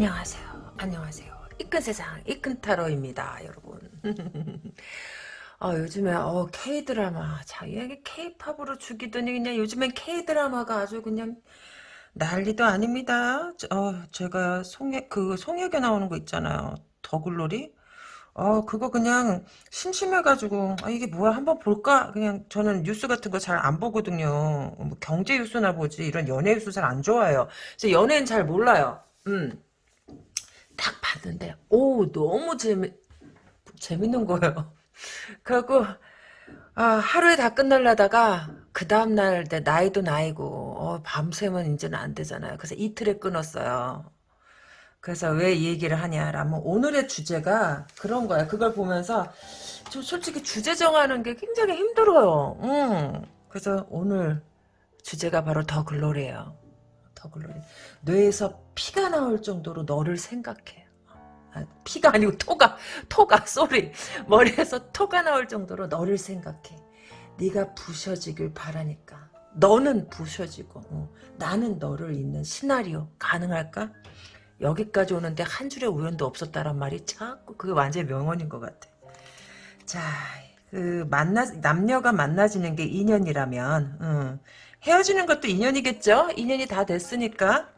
안녕하세요. 안녕하세요. 이끈 세상, 이끈 타로입니다, 여러분. 아, 요즘에, 어, K-드라마. 자, 이게 K-팝으로 죽이더니 그냥 요즘엔 K-드라마가 아주 그냥 난리도 아닙니다. 어, 제가 송혜, 그, 송혜교 나오는 거 있잖아요. 더글로리? 어, 그거 그냥 심심해가지고, 아, 이게 뭐야, 한번 볼까? 그냥 저는 뉴스 같은 거 잘 안 보거든요. 뭐 경제 뉴스나 보지, 이런 연예 뉴스 잘 안 좋아해요. 그래서 연예인 잘 몰라요. 음. 딱 봤는데, 오, 너무 재미, 재밌는 거예요. 그래갖고, 아, 하루에 다 끝날라다가, 그 다음날 내 나이도 나이고, 어, 밤새면 이제는 안 되잖아요. 그래서 이틀에 끊었어요. 그래서 왜 이 얘기를 하냐라면 오늘의 주제가 그런 거야. 그걸 보면서 좀 솔직히 주제 정하는 게 굉장히 힘들어요. 음. 그래서 오늘 주제가 바로 The Glory예요. The Glory. 뇌에서 피가 나올 정도로 너를 생각해. 아, 피가 아니고 토가 토가 sorry 머리에서 토가 나올 정도로 너를 생각해. 네가 부셔지길 바라니까. 너는 부셔지고 어. 나는 너를 잊는 시나리오 가능할까? 여기까지 오는데 한 줄의 우연도 없었다란 말이 자꾸 그게 완전히 명언인 것 같아. 자, 그 만나 남녀가 만나지는 게 인연이라면 음, 헤어지는 것도 인연이겠죠? 인연이 다 됐으니까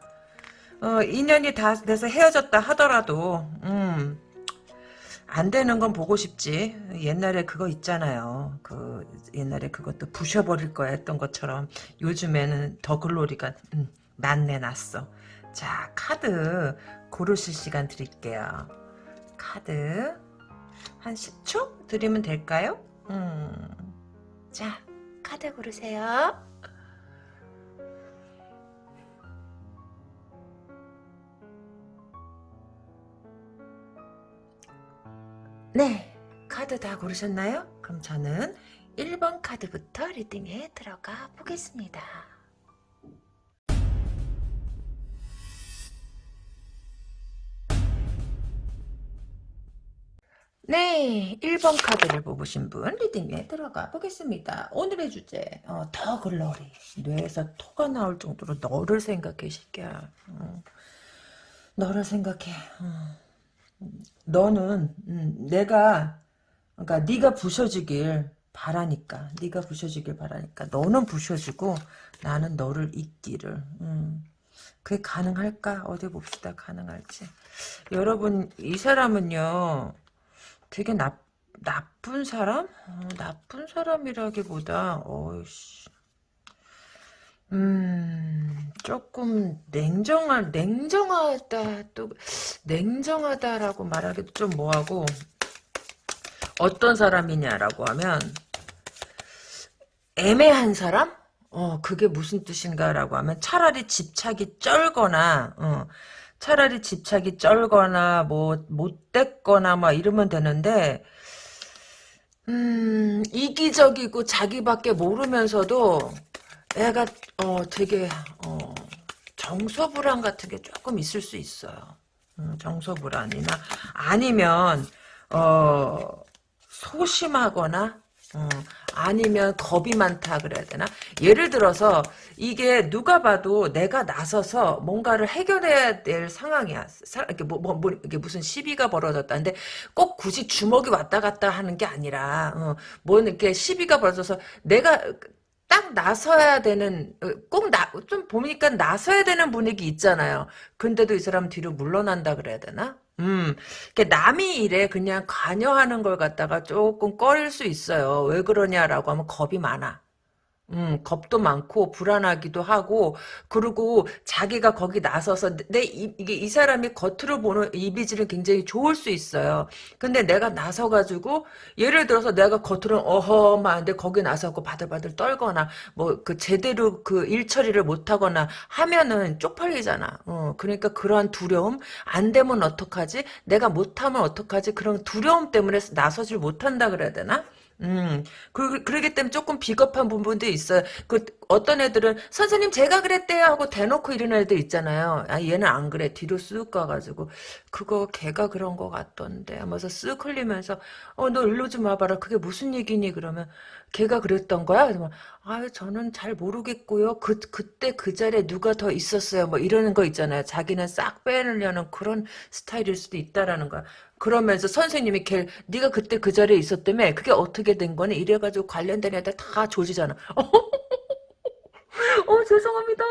어, 인연이 다 돼서 헤어졌다 하더라도 음, 안 되는 건 보고 싶지. 옛날에 그거 있잖아요. 그 옛날에 그것도 부셔버릴 거야 했던 것처럼 요즘에는 더 글로리가 음, 난내 났어. 자, 카드 고르실 시간 드릴게요. 카드 한 10초 드리면 될까요? 음. 자, 카드 고르세요. 네, 카드 다 고르셨나요? 그럼 저는 1번 카드부터 리딩에 들어가 보겠습니다. 네, 1번 카드를 뽑으신 분 리딩에 들어가 보겠습니다. 오늘의 주제, 어, 더 글로리. 뇌에서 토가 나올 정도로 너를 생각해, 새끼야. 어, 너를 생각해. 어. 너는 음, 내가 그러니까 네가 부셔지길 바라니까 네가 부셔지길 바라니까 너는 부셔지고 나는 너를 잊기를. 음. 그게 가능할까? 어디 봅시다. 가능할지. 여러분 이 사람은요 되게 나, 나쁜 사람? 어, 나쁜 사람이라기보다 어이씨 음 조금 냉정한 냉정하다 또 냉정하다라고 말하기도 좀 뭐하고 어떤 사람이냐라고 하면 애매한 사람? 어 그게 무슨 뜻인가라고 하면 차라리 집착이 쩔거나 어, 차라리 집착이 쩔거나 뭐 못됐거나 막 이러면 되는데 음 이기적이고 자기밖에 모르면서도 애가 어 되게 어 정서불안 같은 게 조금 있을 수 있어요. 음, 정서불안이나 아니면 어 소심하거나 어, 아니면 겁이 많다 그래야 되나? 예를 들어서 이게 누가 봐도 내가 나서서 뭔가를 해결해야 될 상황이야. 사, 이렇게 뭐, 뭐, 뭐, 이게 무슨 시비가 벌어졌다는데 꼭 굳이 주먹이 왔다 갔다 하는 게 아니라 어, 뭐 이렇게 시비가 벌어져서 내가 딱 나서야 되는 어, 꼭좀 보니까 나서야 되는 분위기 있잖아요. 근데도 이 사람 뒤로 물러난다 그래야 되나? 음, 남이 일에 그냥 관여하는 걸 갖다가 조금 꺼릴 수 있어요. 왜 그러냐라고 하면 겁이 많아. 음, 겁도 많고 불안하기도 하고 그리고 자기가 거기 나서서 내 이, 이게 이 사람이 겉으로 보는 이미지는 굉장히 좋을 수 있어요. 근데 내가 나서 가지고 예를 들어서 내가 겉으로는 어허만데 거기 나서고 바들바들 떨거나 뭐 그 제대로 그 일 처리를 못 하거나 하면은 쪽팔리잖아. 어, 그러니까 그러한 두려움 안 되면 어떡하지? 내가 못 하면 어떡하지? 그런 두려움 때문에 나서질 못한다 그래야 되나? 음, 그, 그러기 때문에 조금 비겁한 부분도 있어요. 그, 어떤 애들은 선생님 제가 그랬대요 하고 대놓고 이런 애들 있잖아요. 아 얘는 안 그래 뒤로 쓱 가가지고 그거 걔가 그런 거 같던데 하면서 쓱 흘리면서 어 너 일로 좀 와봐라 그게 무슨 얘기니 그러면 걔가 그랬던 거야? 그러면 아 저는 잘 모르겠고요. 그 그때 그 자리에 누가 더 있었어요. 뭐 이러는 거 있잖아요. 자기는 싹 빼내려는 그런 스타일일 수도 있다라는 거야. 그러면서 선생님이 걔 네가 그때 그 자리에 있었다며 그게 어떻게 된 거니? 이래가지고 관련된 애들 다 조지잖아. 어, 죄송합니다.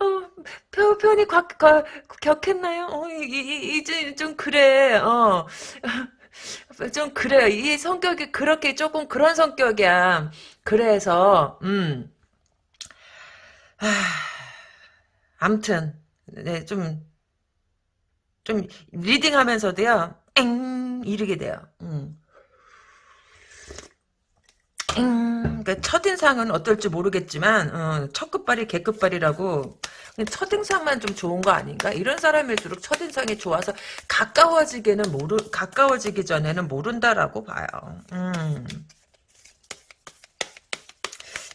어, 표, 표현이 곽, 곽, 격했나요? 어, 이, 이, 이제 좀 그래, 어. 좀 그래요. 이 성격이 그렇게 조금 그런 성격이야. 그래서, 음. 아, 암튼, 네, 좀, 좀, reading 하면서도요, 엥, 이르게 돼요. 음. 음, 그러니까 첫인상은 어떨지 모르겠지만 어, 첫 끝발이 개끝발이라고 첫인상만 좀 좋은 거 아닌가? 이런 사람일수록 첫인상이 좋아서 가까워지기는 모르 가까워지기 전에는 모른다라고 봐요. 음.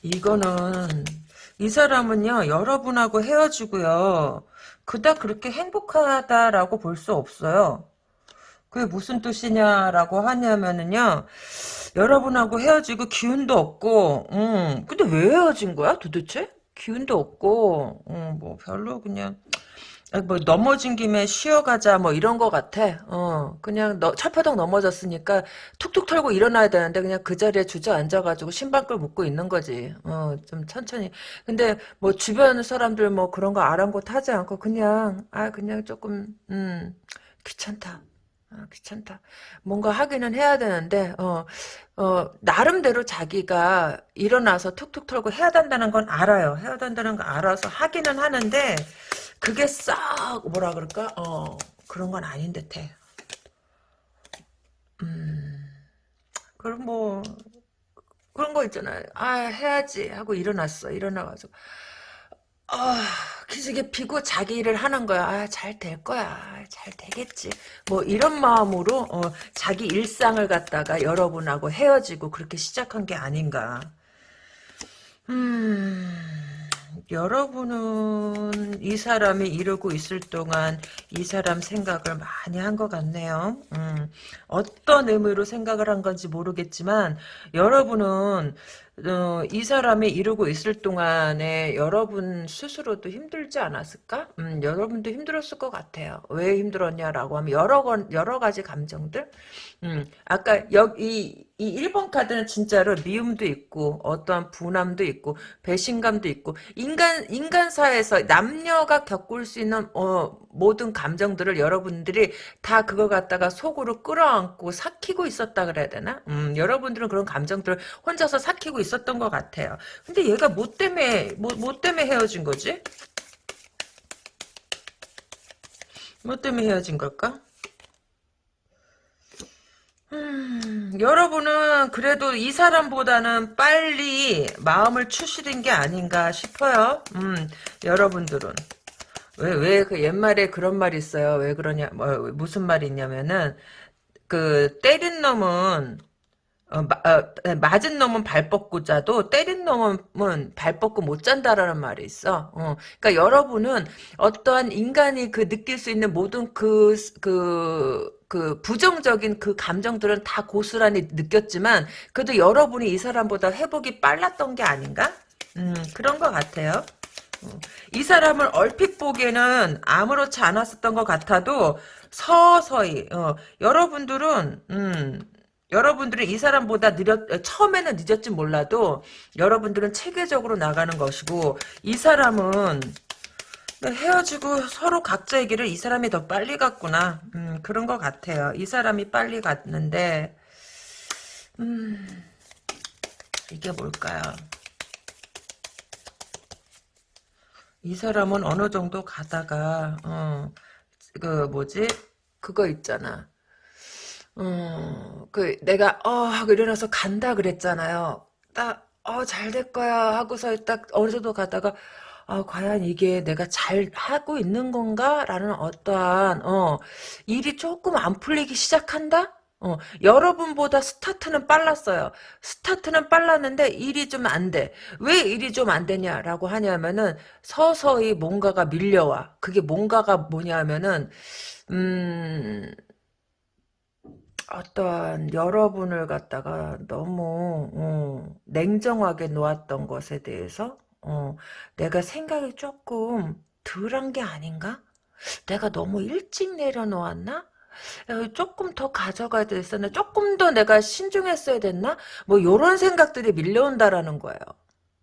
이거는 이 사람은요 여러분하고 헤어지고요 그닥 그렇게 행복하다라고 볼 수 없어요. 그게 무슨 뜻이냐라고 하냐면은요 여러분하고 헤어지고 기운도 없고, 음, 근데 왜 헤어진 거야 도대체? 기운도 없고, 음, 뭐 별로 그냥, 뭐 넘어진 김에 쉬어가자 뭐 이런 거 같아. 어, 그냥 너, 철파덕 넘어졌으니까 툭툭 털고 일어나야 되는데 그냥 그 자리에 주저앉아가지고 신발끈 묶고 있는 거지. 어, 좀 천천히. 근데 뭐 주변 사람들 뭐 그런 거 아랑곳하지 않고 그냥 아 그냥 조금 음 귀찮다. 아, 귀찮다. 뭔가 하기는 해야 되는데, 어, 어, 나름대로 자기가 일어나서 툭툭 털고 해야 된다는 건 알아요. 해야 된다는 거 알아서 하기는 하는데, 그게 싹, 뭐라 그럴까? 어, 그런 건 아닌 듯 해. 음, 그럼 뭐, 그런 거 있잖아요. 아, 해야지. 하고 일어났어. 일어나가지고. 아, 기지개 피고 자기 일을 하는 거야. 아, 잘 될 거야. 잘 되겠지. 뭐 이런 마음으로 어, 자기 일상을 갖다가 여러분하고 헤어지고 그렇게 시작한 게 아닌가. 음, 여러분은 이 사람이 이러고 있을 동안 이 사람 생각을 많이 한 것 같네요. 음, 어떤 의미로 생각을 한 건지 모르겠지만 여러분은 어, 이 사람이 이러고 있을 동안에 여러분 스스로도 힘들지 않았을까? 음, 여러분도 힘들었을 것 같아요. 왜 힘들었냐라고 하면 여러 건 여러 가지 감정들. 음, 아까 여기 이 1번 카드는 진짜로 미움도 있고 어떠한 분함도 있고 배신감도 있고 인간 인간사에서 남녀가 겪을 수 있는 어, 모든 감정들을 여러분들이 다 그거 갖다가 속으로 끌어안고 삭히고 있었다 그래야 되나? 음, 여러분들은 그런 감정들을 혼자서 삭히고 있었던 것 같아요. 근데 얘가 뭐 때문에 뭐, 뭐 때문에 헤어진 거지? 뭐 때문에 헤어진 걸까? 음, 여러분은 그래도 이 사람보다는 빨리 마음을 추스린 게 아닌가 싶어요. 음, 여러분들은. 왜, 왜, 그 옛말에 그런 말이 있어요. 왜 그러냐, 뭐, 무슨 말이 있냐면은, 그, 때린 놈은, 어, 마, 어, 맞은 놈은 발 뻗고 자도 때린 놈은 발 뻗고 못 잔다라는 말이 있어. 어, 그러니까 여러분은 어떠한 인간이 그 느낄 수 있는 모든 그, 그, 그 부정적인 그 감정들은 다 고스란히 느꼈지만 그래도 여러분이 이 사람보다 회복이 빨랐던 게 아닌가? 음, 그런 것 같아요. 어, 이 사람을 얼핏 보기에는 아무렇지 않았었던 것 같아도 서서히 어, 여러분들은 음, 여러분들은 이 사람보다 느렸 처음에는 늦었지 몰라도 여러분들은 체계적으로 나가는 것이고 이 사람은 헤어지고 서로 각자의 길을 이 사람이 더 빨리 갔구나. 음, 그런 것 같아요. 이 사람이 빨리 갔는데, 음, 이게 뭘까요? 이 사람은 어느 정도 가다가, 어, 그, 뭐지? 그거 있잖아. 어, 그, 내가, 어, 하고 일어나서 간다 그랬잖아요. 딱, 어, 잘 될 거야. 하고서 딱 어느 정도 가다가, 아, 과연 이게 내가 잘 하고 있는 건가? 라는 어떠한, 어, 일이 조금 안 풀리기 시작한다? 어, 여러분보다 스타트는 빨랐어요. 스타트는 빨랐는데 일이 좀 안 돼. 왜 일이 좀 안 되냐라고 하냐면은 서서히 뭔가가 밀려와. 그게 뭔가가 뭐냐면은 음 어떠한 여러분을 갖다가 너무 어, 냉정하게 놓았던 것에 대해서 어, 내가 생각이 조금 덜한 게 아닌가? 내가 너무 일찍 내려놓았나? 어, 조금 더 가져가야 됐었나? 조금 더 내가 신중했어야 됐나? 뭐 요런 생각들이 밀려온다라는 거예요.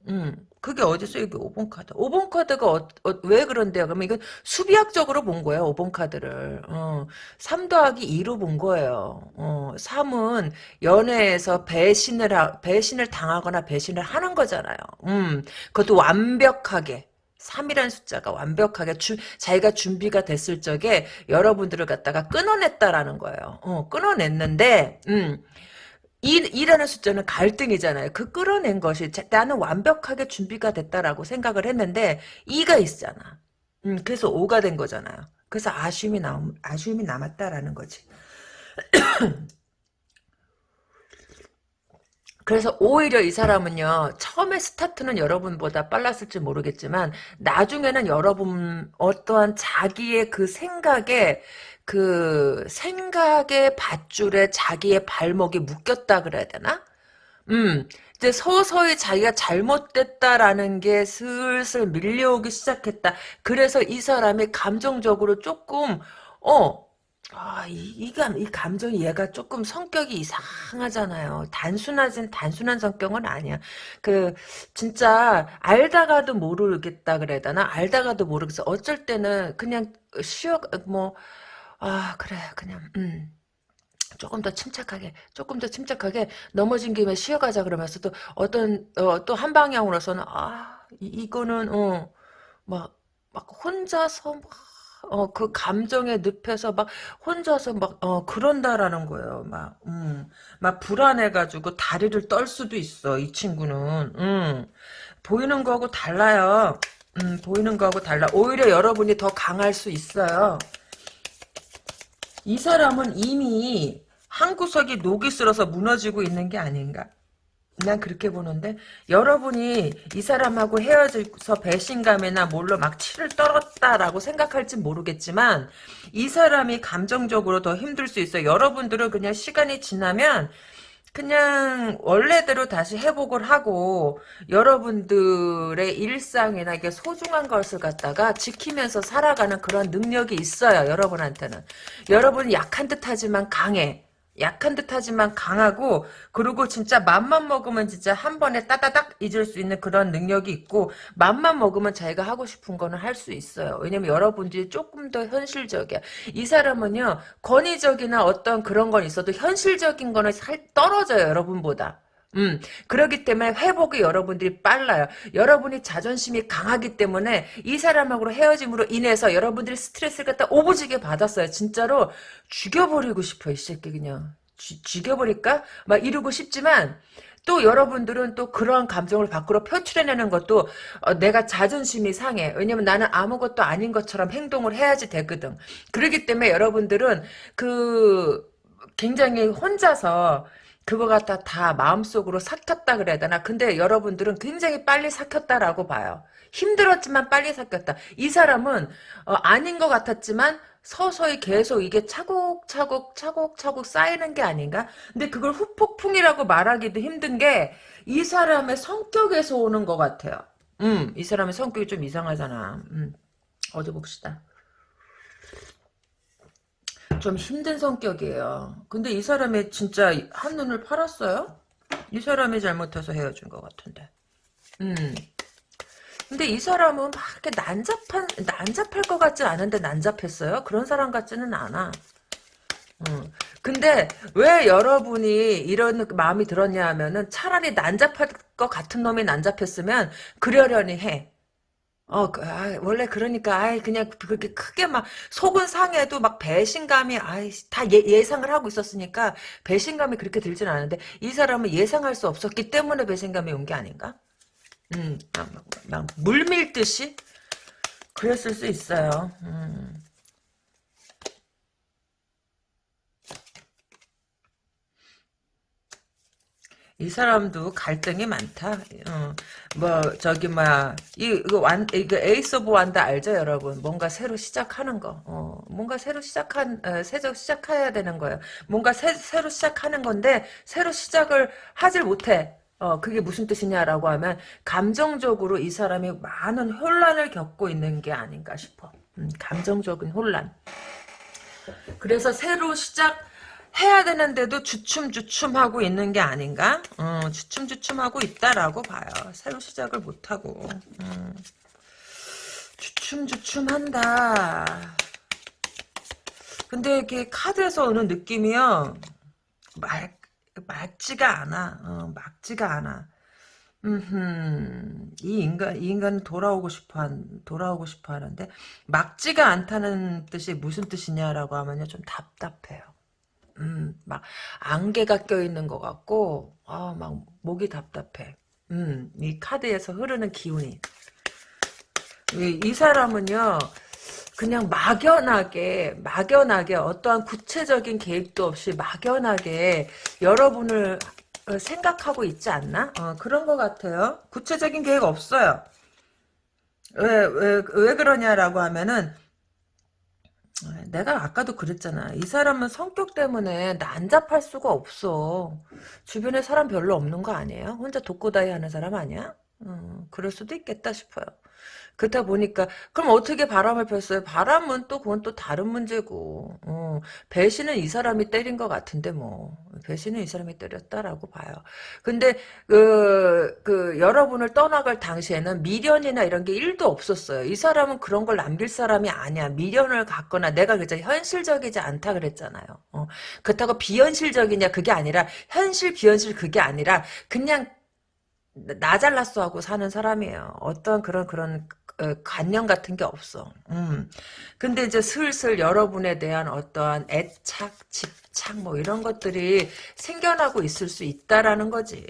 음, 그게 어디서 이게 5번 카드. 5번 카드가 어, 어, 왜 그런데요? 그러면 이건 수비학적으로 본 거예요. 5번 카드를. 어, 3 더하기 2로 본 거예요. 어, 3은 연애에서 배신을 하, 배신을 당하거나 배신을 하는 거잖아요. 음, 그것도 완벽하게. 3이라는 숫자가 완벽하게 주, 자기가 준비가 됐을 적에 여러분들을 갖다가 끊어냈다라는 거예요. 어, 끊어냈는데, 음, 이, 이라는 숫자는 갈등이잖아요. 그 끌어낸 것이 나는 완벽하게 준비가 됐다라고 생각을 했는데 2가 있잖아. 음, 그래서 5가 된 거잖아요. 그래서 아쉬움이 남, 아쉬움이 남았다라는 거지. 그래서 오히려 이 사람은요 처음에 스타트는 여러분보다 빨랐을지 모르겠지만 나중에는 여러분 어떠한 자기의 그 생각에 그 생각의 밧줄에 자기의 발목이 묶였다 그래야 되나? 음, 이제 서서히 자기가 잘못됐다라는 게 슬슬 밀려오기 시작했다. 그래서 이 사람이 감정적으로 조금, 어, 아, 이, 이, 감, 이 감정이 얘가 조금 성격이 이상하잖아요. 단순하진, 단순한 성격은 아니야. 그, 진짜, 알다가도 모르겠다 그래야 되나? 알다가도 모르겠어. 어쩔 때는 그냥 쉬어, 뭐, 아 그래 그냥 음. 조금 더 침착하게 조금 더 침착하게 넘어진 김에 쉬어가자 그러면서 도 어떤 어, 또 한 방향으로서는 아 이, 거는 어막 막 혼자서 막 어, 그 감정에 늪에서 막 혼자서 막, 어, 그런다라는 거예요. 막, 음, 막 불안해가지고 다리를 떨 수도 있어, 이 친구는. 음, 보이는 거하고 달라요. 음, 보이는 거하고 달라. 오히려 여러분이 더 강할 수 있어요. 이 사람은 이미 한 구석이 녹이 슬어서 무너지고 있는 게 아닌가. 난 그렇게 보는데 여러분이 이 사람하고 헤어져서 배신감이나 뭘로 막 치를 떨었다라고 생각할지 모르겠지만 이 사람이 감정적으로 더 힘들 수 있어요. 여러분들은 그냥 시간이 지나면 그냥 원래대로 다시 회복을 하고 여러분들의 일상이나 이게 소중한 것을 갖다가 지키면서 살아가는 그런 능력이 있어요. 여러분한테는. 여러분은 약한 듯하지만 강해. 약한 듯하지만 강하고 그리고 진짜 맘만 먹으면 진짜 한 번에 따다닥 잊을 수 있는 그런 능력이 있고 맘만 먹으면 자기가 하고 싶은 거는 할 수 있어요. 왜냐면 여러분들이 조금 더 현실적이야. 이 사람은요 권위적이나 어떤 그런 건 있어도 현실적인 거는 살 떨어져요 여러분보다. 음, 그렇기 때문에 회복이 여러분들이 빨라요. 여러분이 자존심이 강하기 때문에 이 사람하고 헤어짐으로 인해서 여러분들이 스트레스를 갖다 오버지게 받았어요. 진짜로 죽여버리고 싶어, 이 새끼 그냥. 쥐, 죽여버릴까? 막 이러고 싶지만 또 여러분들은 또 그러한 감정을 밖으로 표출해내는 것도 어, 내가 자존심이 상해. 왜냐면 나는 아무것도 아닌 것처럼 행동을 해야지 되거든. 그렇기 때문에 여러분들은 그 굉장히 혼자서 그거 갖다 다 마음속으로 삭혔다 그래야 되나? 근데 여러분들은 굉장히 빨리 삭혔다라고 봐요. 힘들었지만 빨리 삭혔다. 이 사람은 어, 아닌 것 같았지만 서서히 계속 이게 차곡차곡 차곡차곡 쌓이는 게 아닌가? 근데 그걸 후폭풍이라고 말하기도 힘든 게 이 사람의 성격에서 오는 것 같아요. 음, 이 사람의 성격이 좀 이상하잖아. 음, 어디 봅시다. 좀 힘든 성격이에요. 근데 이 사람이 진짜 한눈을 팔았어요? 이 사람이 잘못해서 헤어진 것 같은데. 음. 근데 이 사람은 막 이렇게 난잡한, 난잡할 것 같지 않은데 난잡했어요? 그런 사람 같지는 않아. 음. 근데 왜 여러분이 이런 마음이 들었냐 하면은 차라리 난잡할 것 같은 놈이 난잡했으면 그러려니 해. 어, 그, 아, 원래 그러니까, 아이, 그냥 그렇게 크게 막, 속은 상해도 막 배신감이, 아이, 다 예, 예상을 하고 있었으니까, 배신감이 그렇게 들진 않은데, 이 사람은 예상할 수 없었기 때문에 배신감이 온 게 아닌가? 음, 막, 막, 막 물밀듯이? 그랬을 수 있어요. 음. 이 사람도 갈등이 많다. 어, 뭐 저기 뭐야 이 이거 완 이거 Ace of Wands 알죠, 여러분? 뭔가 새로 시작하는 거. 어, 뭔가 새로 시작한 어, 새로 시작해야 되는 거예요. 뭔가 새, 새로 시작하는 건데 새로 시작을 하질 못해. 어, 그게 무슨 뜻이냐라고 하면 감정적으로 이 사람이 많은 혼란을 겪고 있는 게 아닌가 싶어. 음, 감정적인 혼란. 그래서 새로 시작 해야 되는데도 주춤주춤하고 있는 게 아닌가? 어, 주춤주춤하고 있다라고 봐요. 새로 시작을 못하고. 음. 주춤주춤한다. 근데 이게 카드에서 오는 느낌이요. 말, 맞지가 않아. 어, 막지가 않아. 음, 이 인간, 이 인간은 돌아오고 싶어 한, 돌아오고 싶어 하는데, 막지가 않다는 뜻이 무슨 뜻이냐라고 하면요, 좀 답답해요. 음, 막 안개가 껴있는 것 같고 아, 막 목이 답답해. 음, 이 카드에서 흐르는 기운이 이, 이 사람은요 그냥 막연하게 막연하게 어떠한 구체적인 계획도 없이 막연하게 여러분을 어, 생각하고 있지 않나? 어, 그런 것 같아요. 구체적인 계획 없어요. 왜, 왜, 왜 그러냐라고 하면은, 내가 아까도 그랬잖아. 이 사람은 성격 때문에 난잡할 수가 없어. 주변에 사람 별로 없는 거 아니에요? 혼자 독고다이 하는 사람 아니야? 음, 그럴 수도 있겠다 싶어요. 그렇다 보니까 그럼 어떻게 바람을 폈어요? 바람은 또 그건 또 다른 문제고 어, 배신은 이 사람이 때린 것 같은데 뭐 배신은 이 사람이 때렸다라고 봐요. 근데 그, 그 여러분을 떠나갈 당시에는 미련이나 이런 게 1도 없었어요. 이 사람은 그런 걸 남길 사람이 아니야. 미련을 갖거나 내가 그저 현실적이지 않다 그랬잖아요. 어, 그렇다고 비현실적이냐 그게 아니라 현실 비현실 그게 아니라 그냥 나 잘났어 하고 사는 사람이에요. 어떤 그런 그런 어, 관념 같은 게 없어. 음. 근데 이제 슬슬 여러분에 대한 어떠한 애착, 집착 뭐 이런 것들이 생겨나고 있을 수 있다라는 거지.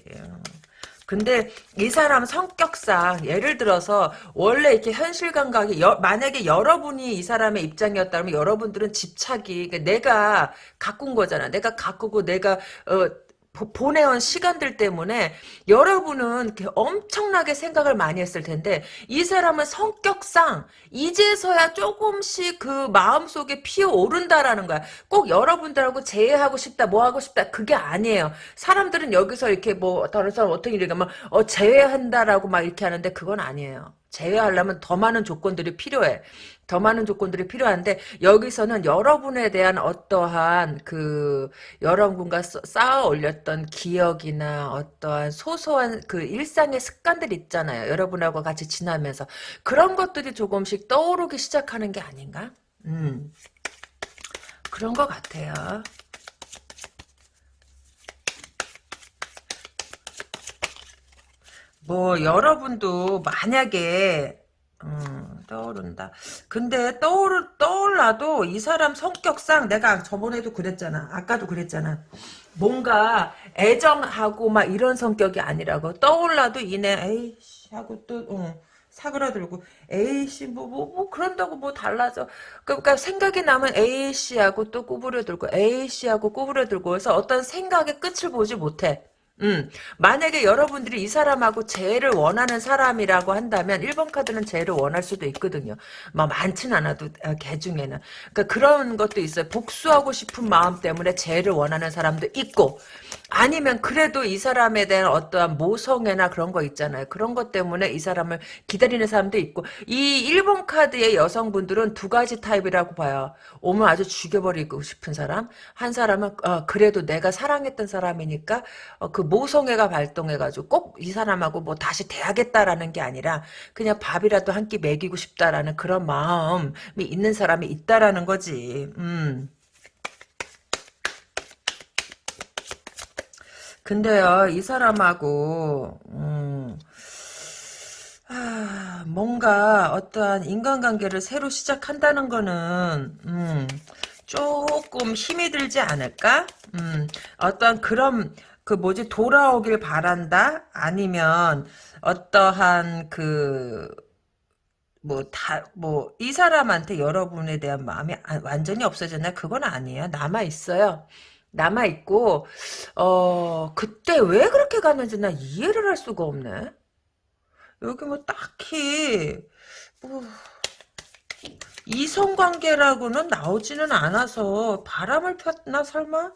근데 이 사람 성격상 예를 들어서 원래 이렇게 현실 감각이 여, 만약에 여러분이 이 사람의 입장이었다면 여러분들은 집착이 그러니까 내가 가꾼 거잖아. 내가 가꾸고 내가 어, 보내온 시간들 때문에 여러분은 엄청나게 생각을 많이 했을 텐데 이 사람은 성격상 이제서야 조금씩 그 마음속에 피어오른다라는 거야. 꼭 여러분들하고 재회하고 싶다 뭐 하고 싶다 그게 아니에요. 사람들은 여기서 이렇게 뭐 다른 사람 어떻게 이렇게 어 재회한다라고 막 이렇게 하는데 그건 아니에요. 제외하려면 더 많은 조건들이 필요해. 더 많은 조건들이 필요한데 여기서는 여러분에 대한 어떠한 그 여러분과 쌓아 올렸던 기억이나 어떠한 소소한 그 일상의 습관들 있잖아요. 여러분하고 같이 지나면서 그런 것들이 조금씩 떠오르기 시작하는 게 아닌가? 음. 그런 것 같아요. 뭐 여러분도 만약에 음, 떠오른다. 근데 떠오르, 떠올라도 이 사람 성격상 내가 저번에도 그랬잖아. 아까도 그랬잖아. 뭔가 애정하고 막 이런 성격이 아니라고. 떠올라도 이내 에이씨 하고 또 어, 사그라들고 에이씨 뭐, 뭐, 뭐 그런다고 뭐 달라져. 그러니까 생각이 나면 에이씨하고 또 구부려들고 에이씨하고 구부려들고 해서 어떤 생각의 끝을 보지 못해. 음, 만약에 여러분들이 이 사람하고 재해를 원하는 사람이라고 한다면 1번 카드는 재해를 원할 수도 있거든요. 뭐 많진 않아도 어, 개 중에는. 그러니까 그런 것도 있어요. 복수하고 싶은 마음 때문에 재해를 원하는 사람도 있고 아니면 그래도 이 사람에 대한 어떠한 모성애나 그런 거 있잖아요. 그런 것 때문에 이 사람을 기다리는 사람도 있고 이 1번 카드의 여성분들은 두 가지 타입이라고 봐요. 오면 아주 죽여버리고 싶은 사람 한 사람은 어, 그래도 내가 사랑했던 사람이니까 어, 그 모성애가 발동해가지고 꼭 이 사람하고 뭐 다시 돼야겠다라는 게 아니라 그냥 밥이라도 한 끼 먹이고 싶다라는 그런 마음이 있는 사람이 있다라는 거지. 음. 근데요, 이 사람하고, 음, 아, 뭔가 어떠한 인간관계를 새로 시작한다는 거는, 음, 조금 힘이 들지 않을까? 음, 어떤 그런, 그 뭐지, 돌아오길 바란다? 아니면, 어떠한 그, 뭐, 다, 뭐, 이 사람한테 여러분에 대한 마음이 아- 완전히 없어졌나? 그건 아니에요. 남아있어요. 남아있고, 어, 그때 왜 그렇게 갔는지 나 이해를 할 수가 없네. 여기 뭐 딱히, 뭐, 이성관계라고는 나오지는 않아서 바람을 폈나 설마?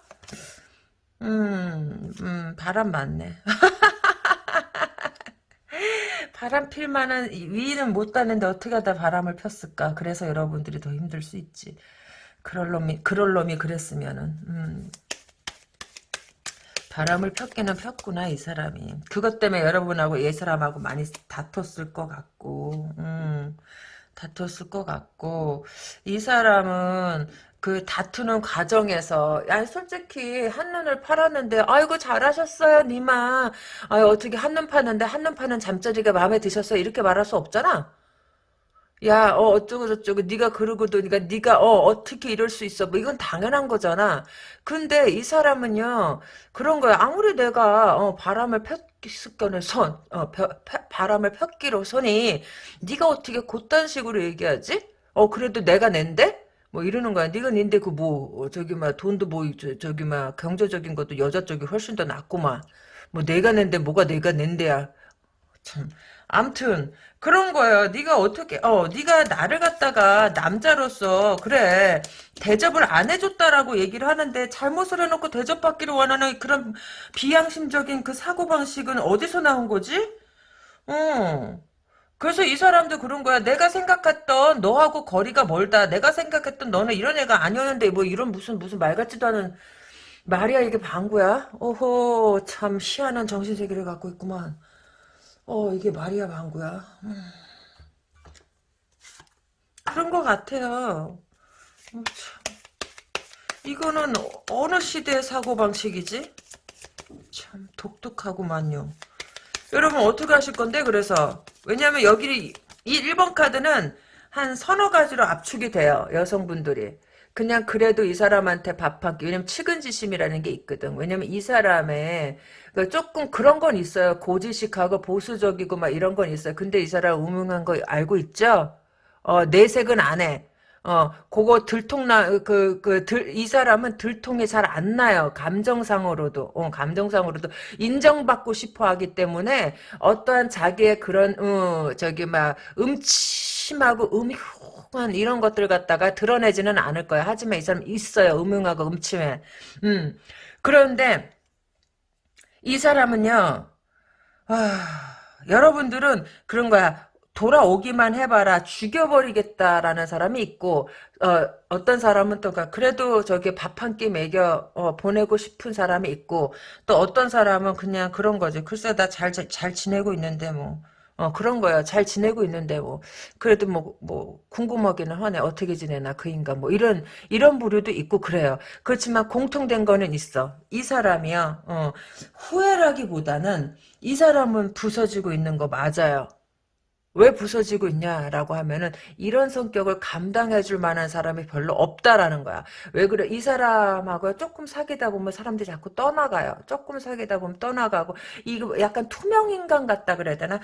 음, 음, 바람 맞네. 바람 필 만한 위는 못 가는데 어떻게 하다 바람을 폈을까? 그래서 여러분들이 더 힘들 수 있지. 그럴 놈이, 그럴 놈이 그랬으면은, 음. 바람을 폈기는 폈구나, 이 사람이. 그것 때문에 여러분하고 이 사람하고 많이 다퉜을 것 같고, 음. 다퉜을 것 같고, 이 사람은 그 다투는 과정에서 야 솔직히 한눈을 팔았는데 아이고 잘하셨어요 니마 아유 어떻게 한눈 파는데 한눈 파는 잠자리가 마음에 드셨어요 이렇게 말할 수 없잖아 야, 어, 어쩌고 저쩌고, 네가 그러고도니까 네가 어 어떻게 이럴 수 있어? 뭐 이건 당연한 거잖아. 근데 이 사람은요 그런 거야. 아무리 내가 어, 바람을 폈기로 선, 어, 펴, 펴, 바람을 폈기로 선이 네가 어떻게 그딴 식으로 얘기하지? 어, 그래도 내가 낸데? 뭐 이러는 거야. 네가 닌데 그 뭐 저기 막 돈도 뭐 저, 기막 경제적인 것도 여자 쪽이 훨씬 더 낫구만. 뭐 내가 낸데 뭐가 내가 낸데야. 참. 암튼 그런 거예요. 네가 어떻게 어 네가 나를 갖다가 남자로서 그래 대접을 안 해줬다라고 얘기를 하는데 잘못을 해놓고 대접받기를 원하는 그런 비양심적인 그 사고 방식은 어디서 나온 거지? 어. 그래서 이 사람도 그런 거야. 내가 생각했던 너하고 거리가 멀다. 내가 생각했던 너는 이런 애가 아니었는데 뭐 이런 무슨 무슨 말 같지도 않은 말이야 이게 방구야? 오호 참 희한한 정신세계를 갖고 있구만. 어 이게 말이야 방구야. 음. 그런 것 같아요. 음, 이거는 어느 시대의 사고방식이지? 참 독특하구만요. 여러분 어떻게 하실 건데 그래서 왜냐하면 여기 이 1번 카드는 한 서너 가지로 압축이 돼요 여성분들이 그냥 그래도 이 사람한테 밥 한 끼 왜냐면 측은지심이라는 게 있거든. 왜냐면 이 사람의 그 조금 그런 건 있어요. 고지식하고 보수적이고 막 이런 건 있어요. 근데 이 사람 우명한 거 알고 있죠? 어 내색은 안 해 어, 그거 들통나, 그, 그, 들, 이 사람은 들통이 잘 안 나요. 감정상으로도, 어, 감정상으로도 인정받고 싶어 하기 때문에 어떠한 자기의 그런, 어, 저기, 막, 음침하고 음흉한 이런 것들 갖다가 드러내지는 않을 거야. 하지만 이 사람 있어요. 음흉하고 음침해. 음. 그런데, 이 사람은요, 아, 여러분들은 그런 거야. 돌아오기만 해봐라 죽여버리겠다라는 사람이 있고 어, 어떤 사람은 또 그래도 저기 밥 한 끼 먹여 어, 보내고 싶은 사람이 있고 또 어떤 사람은 그냥 그런 거지 글쎄 나잘잘 지내고 있는데 뭐 어, 그런 거야. 잘 지내고 있는데, 뭐, 그래도 뭐, 뭐, 궁금하기는 하네. 어떻게 지내나, 그 인간. 뭐, 이런, 이런 부류도 있고, 그래요. 그렇지만 공통된 거는 있어. 이 사람이요, 어, 후회라기보다는 이 사람은 부서지고 있는 거 맞아요. 왜 부서지고 있냐라고 하면은 이런 성격을 감당해줄 만한 사람이 별로 없다라는 거야. 왜 그래? 이 사람하고 조금 사귀다 보면 사람들이 자꾸 떠나가요. 조금 사귀다 보면 떠나가고 이거 약간 투명 인간 같다 그래야 되나?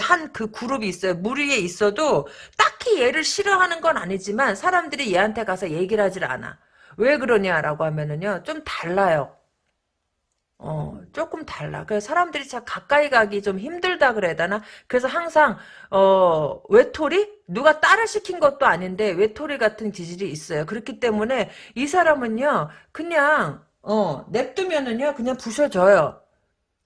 한 그 그룹이 있어요. 무리에 있어도 딱히 얘를 싫어하는 건 아니지만 사람들이 얘한테 가서 얘기를 하질 않아. 왜 그러냐라고 하면은요 좀 달라요. 어, 조금 달라. 그래서 사람들이 참 가까이 가기 좀 힘들다 그래야 되나? 그래서 항상, 어, 외톨이? 누가 딸을 시킨 것도 아닌데, 외톨이 같은 기질이 있어요. 그렇기 때문에, 이 사람은요, 그냥, 어, 냅두면은요, 그냥 부셔져요.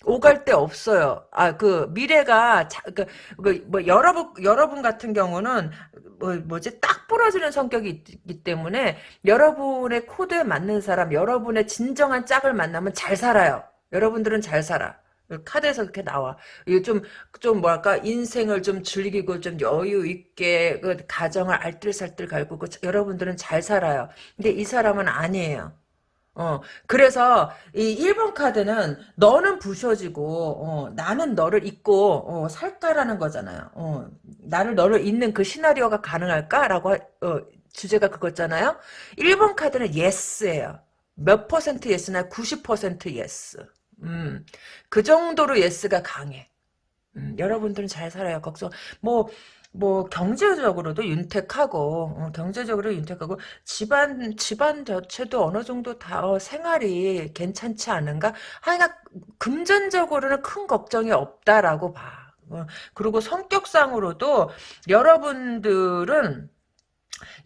오갈 데 없어요. 아, 그, 미래가, 자, 그, 그, 뭐, 여러분, 여러분 같은 경우는, 뭐, 뭐지, 딱 부러지는 성격이 있기 때문에, 여러분의 코드에 맞는 사람, 여러분의 진정한 짝을 만나면 잘 살아요. 여러분들은 잘 살아. 카드에서 그렇게 나와. 좀, 좀 뭐랄까, 인생을 좀 즐기고 좀 여유 있게, 그, 가정을 알뜰살뜰 갈고, 여러분들은 잘 살아요. 근데 이 사람은 아니에요. 어, 그래서 이 1번 카드는 너는 부셔지고 어, 나는 너를 잊고 어, 살까라는 거잖아요. 어, 나를 너를 잊는 그 시나리오가 가능할까라고 어, 주제가 그거잖아요. 1번 카드는 yes예요. 몇 퍼센트 yes냐 90% yes. 음, 그 정도로 yes가 강해. 음, 여러분들은 잘 살아요. 걱정. 뭐 뭐 경제적으로도 윤택하고 어, 경제적으로 윤택하고 집안 집안 자체도 어느 정도 다 어, 생활이 괜찮지 않은가? 하여간 금전적으로는 큰 걱정이 없다라고 봐. 어, 그리고 성격상으로도 여러분들은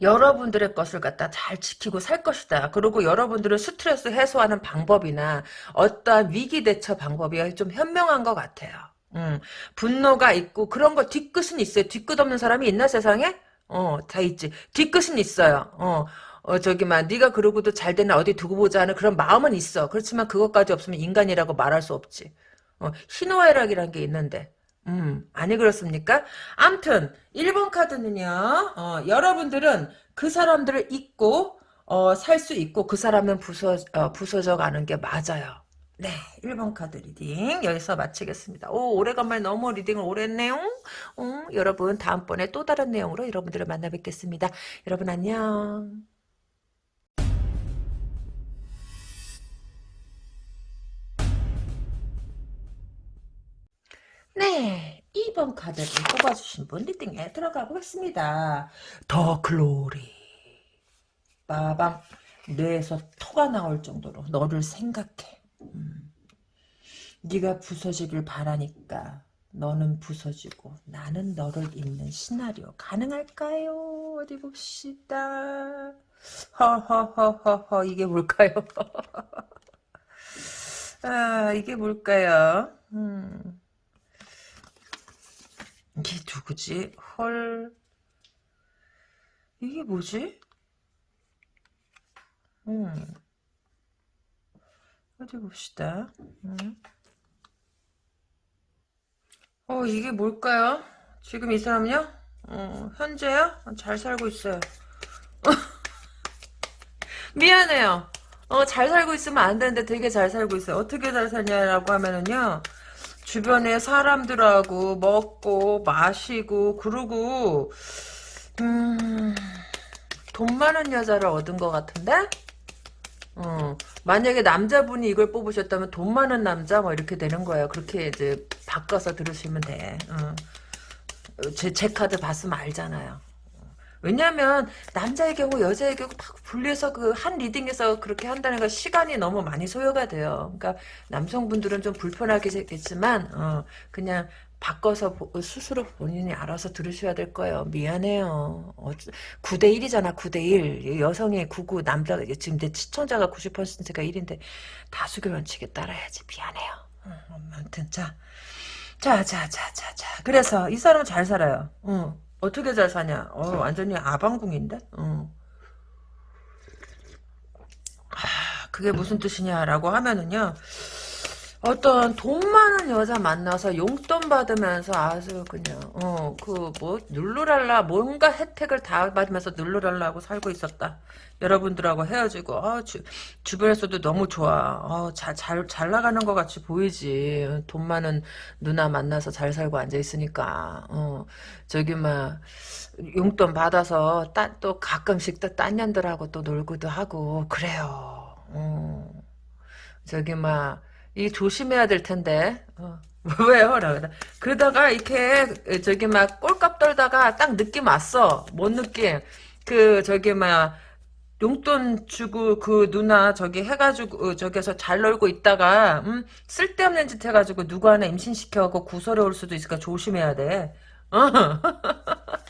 여러분들의 것을 갖다 잘 지키고 살 것이다. 그리고 여러분들은 스트레스 해소하는 방법이나 어떠한 위기 대처 방법이 좀 현명한 것 같아요. 음, 분노가 있고 그런 거 뒤끝은 있어요. 뒤끝 없는 사람이 있나 세상에? 어, 다 있지. 뒤끝은 있어요. 어, 어 저기 막 네가 그러고도 잘 되나 어디 두고 보자 하는 그런 마음은 있어. 그렇지만 그것까지 없으면 인간이라고 말할 수 없지. 어, 희노애락이란 게 있는데. 음, 아니 그렇습니까? 암튼 1번 카드는요. 어, 여러분들은 그 사람들을 잊고 어, 살 수 있고 그 사람은 부서 어, 부서져 가는 게 맞아요. 네, 1번 카드 reading 여기서 마치겠습니다. 오, 오래간만에 너무 reading을 오래 했네요. 어, 여러분 다음번에 또 다른 내용으로 여러분들을 만나 뵙겠습니다. 여러분 안녕. 네, 2번 카드를 뽑아주신 분 리딩에 들어가 보겠습니다. 더 글로리. 빠밤. 뇌에서 토가 나올 정도로 너를 생각해. 음. 네가 부서지길 바라니까 너는 부서지고 나는 너를 잇는 시나리오 가능할까요? 어디 봅시다. 허허허허허 이게 뭘까요? 아 이게 뭘까요? 음. 이게 누구지? 헐 이게 뭐지? 음. 어디 봅시다. 음. 어, 이게 뭘까요? 지금 이 사람요? 어, 현재야? 잘 살고 있어요. 미안해요. 어, 잘 살고 있으면 안 되는데 되게 잘 살고 있어요. 어떻게 잘 사냐라고 하면은요. 주변에 사람들하고 먹고 마시고 그러고 음, 돈 많은 여자를 얻은 것 같은데? 어, 만약에 남자분이 이걸 뽑으셨다면 돈 많은 남자 뭐 이렇게 되는 거예요. 그렇게 이제 바꿔서 들으시면 돼. 어. 제, 제 카드 봤으면 알잖아요. 왜냐하면 남자의 경우 여자의 경우 막 분리해서 그 한 리딩에서 그렇게 한다는 건 시간이 너무 많이 소요가 돼요. 그러니까 남성분들은 좀 불편하겠지만 어, 그냥 바꿔서 스스로 본인이 알아서 들으셔야 될 거예요. 미안해요. 어, 9대1이잖아, 9대1. 여성이 99, 남자가, 지금 내 시청자가 90%가 1인데, 다수결 원칙에 따라야지. 미안해요. 음, 아무튼, 자. 자, 자, 자, 자, 자. 그래서, 이 사람은 잘 살아요. 어, 어떻게 잘 사냐? 어, 완전히 아방궁인데? 어. 아, 그게 무슨 뜻이냐라고 하면은요, 어떤 돈 많은 여자 만나서 용돈 받으면서 아주 그냥 어 그 뭐 눌루랄라 뭔가 혜택을 다 받으면서 눌루랄라하고 살고 있었다. 여러분들하고 헤어지고 어, 주, 주변에서도 너무 좋아. 어, 잘, 잘, 잘 나가는 것 같이 보이지. 돈 많은 누나 만나서 잘 살고 앉아 있으니까. 어, 저기 막 용돈 받아서 따, 또 가끔씩 또 딴 년들하고 또 놀기도 하고 그래요. 어. 저기 막 이 조심해야 될 텐데. 어. 왜요? 라고 그러다가 이렇게 저기 막 꼴값 떨다가 딱 느낌 왔어. 뭔 느낌? 그 저기 막 용돈 주고 그 누나 저기 해가지고 어, 저기서 잘 놀고 있다가 음? 쓸데없는 짓 해가지고 누구 하나 임신시켜갖고 구설에 올 수도 있으니까 조심해야 돼. 어.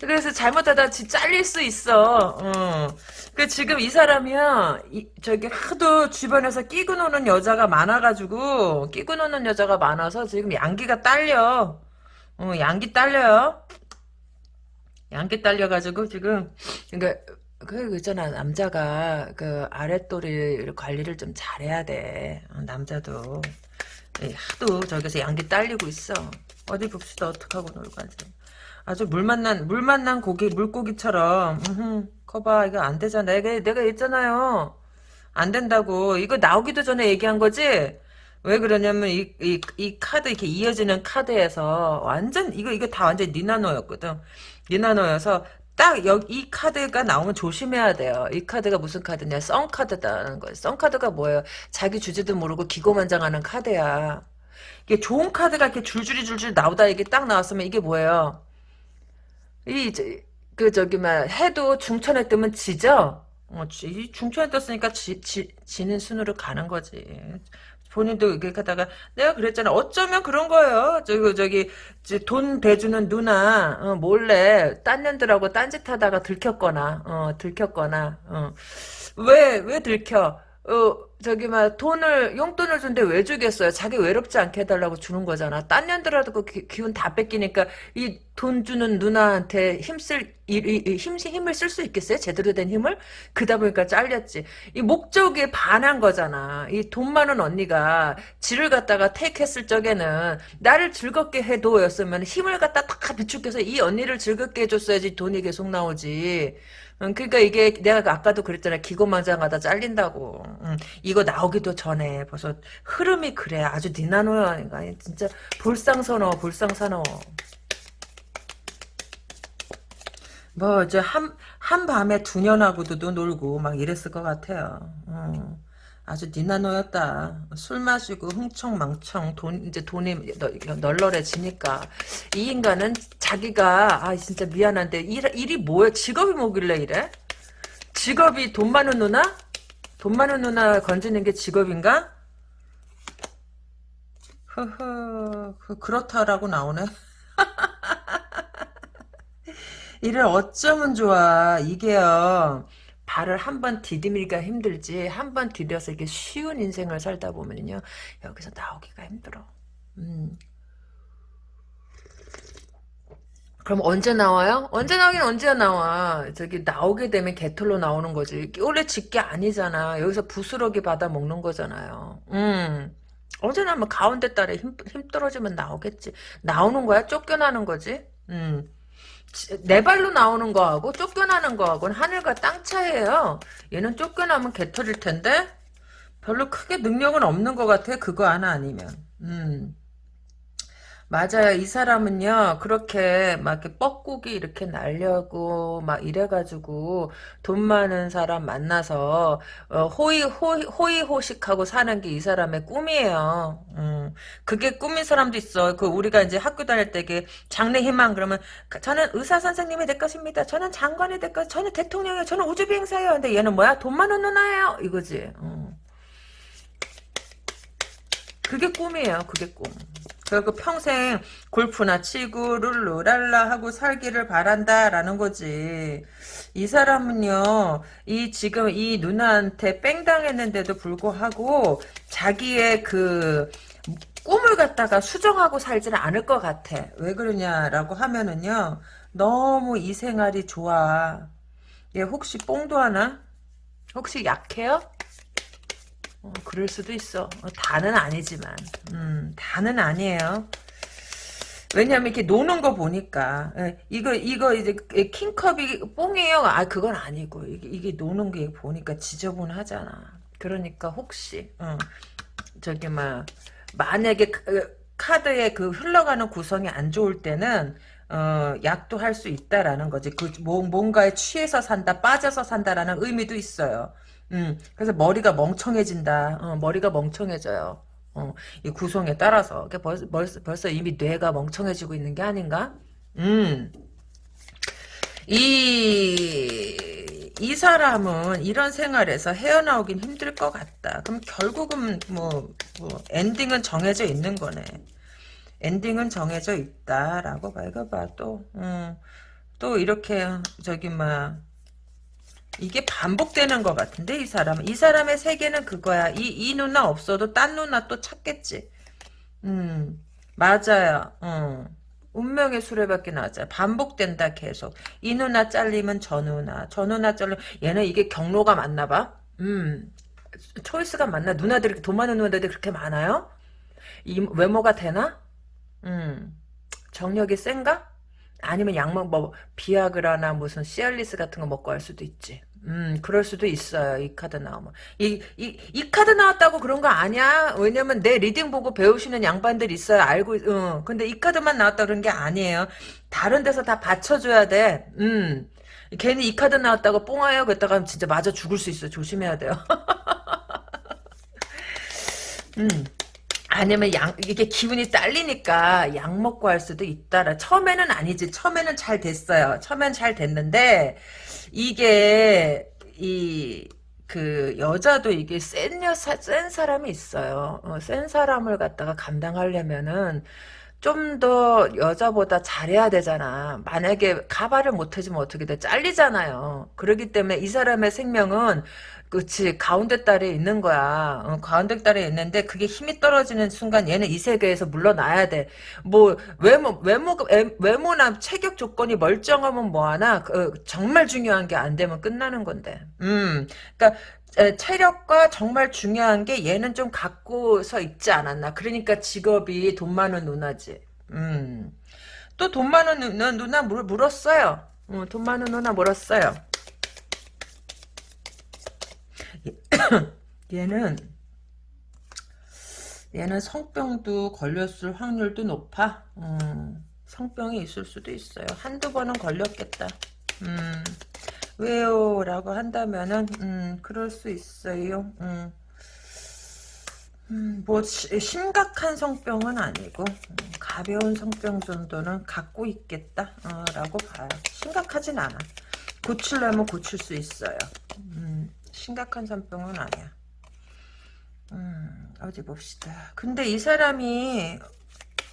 그래서 잘못하다 잘릴 수 있어. 어. 그 지금 이 사람이야 이, 저기 하도 주변에서 끼고 노는 여자가 많아가지고 끼고 노는 여자가 많아서 지금 양기가 딸려. 어, 양기 딸려요. 양기 딸려가지고 지금 그러니까 그 있잖아 남자가 그 아랫도리 관리를 좀 잘해야 돼. 어, 남자도 하도 저기서 양기 딸리고 있어. 어디 봅시다 어떡하고 놀고 앉아. 아주 물 만난 물 만난 고기 물고기처럼 으흠, 거봐 이거 안 되잖아 내가 내가 있잖아요 안 된다고 이거 나오기도 전에 얘기한 거지 왜 그러냐면 이, 이, 이 카드 이렇게 이어지는 카드에서 완전 이거 이거 다 완전 니나노였거든 니나노여서 딱 여기 이 카드가 나오면 조심해야 돼요. 이 카드가 무슨 카드냐? 썬 카드다는 거예요. 썬 카드가 뭐예요? 자기 주제도 모르고 기고만장하는 카드야. 이게 좋은 카드가 이렇게 줄줄이 줄줄이 나오다 이게 딱 나왔으면 이게 뭐예요? 이, 저, 그, 저기, 막, 해도 중천에 뜨면 지죠? 어, 지, 중천에 떴으니까 지, 지, 지는 순으로 가는 거지. 본인도 이렇게 하다가, 내가 그랬잖아. 어쩌면 그런 거예요. 저기, 저기, 저돈 대주는 누나, 어, 몰래, 딴 년들하고 딴짓 하다가 들켰거나, 어, 들켰거나, 어. 왜, 왜 들켜? 어, 저기, 막, 돈을, 용돈을 준데 왜 주겠어요? 자기 외롭지 않게 해달라고 주는 거잖아. 딴 년들하고 그 기, 기운 다 뺏기니까, 이 돈 주는 누나한테 힘쓸, 힘, 힘을 쓸 수 있겠어요? 제대로 된 힘을? 그다 보니까 잘렸지. 이 목적에 반한 거잖아. 이 돈 많은 언니가 지를 갖다가 택했을 적에는, 나를 즐겁게 해도였으면 힘을 갖다 딱 비축해서 이 언니를 즐겁게 해줬어야지 돈이 계속 나오지. 응, 그러니까 이게 내가 아까도 그랬잖아. 기고만장하다 잘린다고. 응, 이거 나오기도 전에 벌써 흐름이 그래. 아주 니나노야. 진짜 볼상선어 볼상선어. 뭐 이제 한 한밤에 두 년하고도 놀고 막 이랬을 것 같아요. 응. 아주 니나노였다. 술 마시고 흥청망청 돈 이제 돈이 널- 널널해지니까. 이 인간은 자기가 아 진짜 미안한데 일, 일이 뭐야 직업이 뭐길래 이래? 직업이 돈 많은 누나? 돈 많은 누나 건지는 게 직업인가? 허허 그, 그렇다라고 나오네. 이를 어쩌면 좋아 이게요 발을 한 번 디디미기가 힘들지 한 번 디뎌서 이게 쉬운 인생을 살다 보면요 여기서 나오기가 힘들어 음. 그럼 언제 나와요? 언제 나오긴 언제 나와. 저기 나오게 되면 개털로 나오는 거지. 원래 집게 아니잖아. 여기서 부스러기 받아 먹는 거잖아요. 음. 언제 나면 가운데 딸에 힘, 힘 떨어지면 나오겠지. 나오는 거야? 쫓겨나는 거지? 음. 지- 내 발로 나오는 거하고 쫓겨나는 거하고는 하늘과 땅 차이에요. 얘는 쫓겨나면 개털일 텐데 별로 크게 능력은 없는 것 같아. 그거 하나 아니면. 음. 맞아요. 이 사람은요, 그렇게 막 이렇게 뻐꾸기 이렇게 날려고 막 이래가지고 돈 많은 사람 만나서 어, 호의, 호의, 호의호식하고 사는 게 이 사람의 꿈이에요. 음, 그게 꿈인 사람도 있어. 그 우리가 이제 학교 다닐 때그 장래 희망 그러면 그 저는 의사 선생님이 될 것입니다. 저는 장관이 될 것, 저는 대통령이에요. 저는 우주 비행사예요. 근데 얘는 뭐야? 돈 많은 누나예요. 이거지. 어. 그게 꿈이에요. 그게 꿈. 그리고 평생 골프나 치고 룰루랄라 하고 살기를 바란다라는 거지. 이 사람은요, 이 지금 이 누나한테 뺑당했는데도 불구하고 자기의 그 꿈을 갖다가 수정하고 살지는 않을 것 같아. 왜 그러냐라고 하면은요, 너무 이 생활이 좋아. 얘 혹시 뽕도 하나? 혹시 약해요? 어, 그럴 수도 있어. 어, 다는 아니지만. 음, 다는 아니에요. 왜냐면 이렇게 노는 거 보니까 예, 이거 이거 이제 킹컵이 뽕이에요. 아 그건 아니고 이게, 이게 노는 게 보니까 지저분하잖아. 그러니까 혹시 어, 저기 막 만약에 카- 어, 카드의 그 흘러가는 구성이 안 좋을 때는 어, 약도 할 수 있다라는 거지. 그 뭐- 뭔가에 취해서 산다, 빠져서 산다라는 의미도 있어요. 음, 그래서 머리가 멍청해진다. 어, 머리가 멍청해져요. 어, 이 구성에 따라서. 그러니까 벌써, 벌써, 이미 뇌가 멍청해지고 있는 게 아닌가? 음, 이, 이 사람은 이런 생활에서 헤어나오긴 힘들 것 같다. 그럼 결국은 뭐, 뭐, 엔딩은 정해져 있는 거네. 엔딩은 정해져 있다라고 봐. 이거 봐, 또, 음, 또 이렇게, 저기, 막, 이게 반복되는 것 같은데 이 사람. 이 사람의 세계는 그거야. 이 이 누나 없어도 딴 누나 또 찾겠지. 음 맞아요. 어. 운명의 수레바퀴 나왔잖아 반복된다 계속. 이 누나 잘리면 저 누나 저 누나 잘리면 얘는 이게 경로가 맞나 봐음. 초이스가 맞나? 누나들이 돈 많은 누나들이 그렇게 많아요? 이 외모가 되나? 음. 정력이 센가? 아니면 약먹 뭐 비아그라나 무슨 시알리스 같은 거 먹고 할 수도 있지. 음, 그럴 수도 있어요. 이 카드 나오면. 이, 이, 이 카드 나왔다고 그런 거 아니야? 왜냐면 내 reading 보고 배우시는 양반들 있어요. 알고, 있- 응. 근데 이 카드만 나왔다 그런 게 아니에요. 다른 데서 다 받쳐줘야 돼. 음. 괜히 이 카드 나왔다고 뽕하요 그랬다가 진짜 맞아 죽을 수 있어. 조심해야 돼요. 음. 아니면 양 이게 기분이 딸리니까 약 먹고 할 수도 있다라. 처음에는 아니지. 처음에는 잘 됐어요. 처음엔 잘 됐는데 이게 이 그 여자도 이게 센 여사 센 사람이 있어요. 어, 센 사람을 갖다가 감당하려면은 좀 더 여자보다 잘해야 되잖아. 만약에 가발을 못 해주면 어떻게 돼? 잘리잖아요. 그렇기 때문에 이 사람의 생명은 그치 가운데 딸에 있는 거야. 어, 가운데 딸에 있는데 그게 힘이 떨어지는 순간 얘는 이 세계에서 물러나야 돼. 뭐 외모 외모 외모나 체격 조건이 멀쩡하면 뭐하나 그, 정말 중요한 게 안 되면 끝나는 건데. 음, 그러니까 에, 체력과 정말 중요한 게 얘는 좀 갖고서 있지 않았나. 그러니까 직업이 돈 많은 누나지. 음. 또 돈 많은 누나, 누나 물, 물었어요. 어, 돈 많은 누나 물었어요. 얘는 얘는 성병도 걸렸을 확률도 높아. 음, 성병이 있을 수도 있어요. 한두 번은 걸렸겠다. 음, 왜요? 라고 한다면은 음, 그럴 수 있어요. 음. 음, 뭐 시, 심각한 성병은 아니고 음, 가벼운 성병 정도는 갖고 있겠다 어, 라고 봐요. 심각하진 않아. 고치려면 고칠 수 있어요. 음. 심각한 산병은 아니야. 음, 어디 봅시다. 근데 이 사람이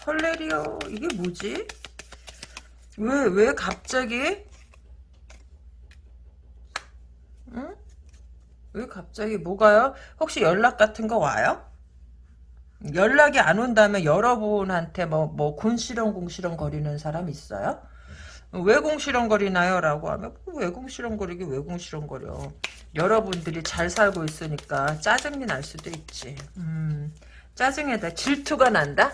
헐레리오 이게 뭐지? 왜, 왜 갑자기? 응? 왜 갑자기 뭐가요? 혹시 연락 같은 거 와요? 연락이 안 온다면 여러분한테 뭐, 뭐, 곤시렁 공시렁 거리는 사람 있어요? 왜 공시렁 거리나요? 라고 하면 뭐왜 공시렁 거리기 왜 공시렁 거려 여러분들이 잘 살고 있으니까 짜증이 날 수도 있지 음, 짜증에다 질투가 난다?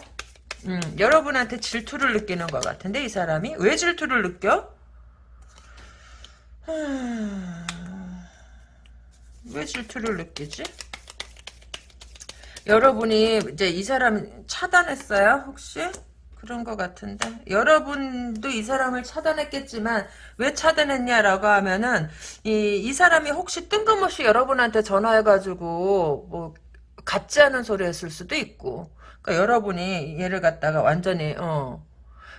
음, 여러분한테 질투를 느끼는 것 같은데 이 사람이 왜 질투를 느껴? 왜 질투를 느끼지? 여러분이 이제 이 사람 차단했어요 혹시? 그런 것 같은데 여러분도 이 사람을 차단했겠지만 왜 차단했냐라고 하면은 이, 이 사람이 혹시 뜬금없이 여러분한테 전화해가지고 뭐 같지 않은 소리 했을 수도 있고 그러니까 여러분이 얘를 갖다가 완전히 어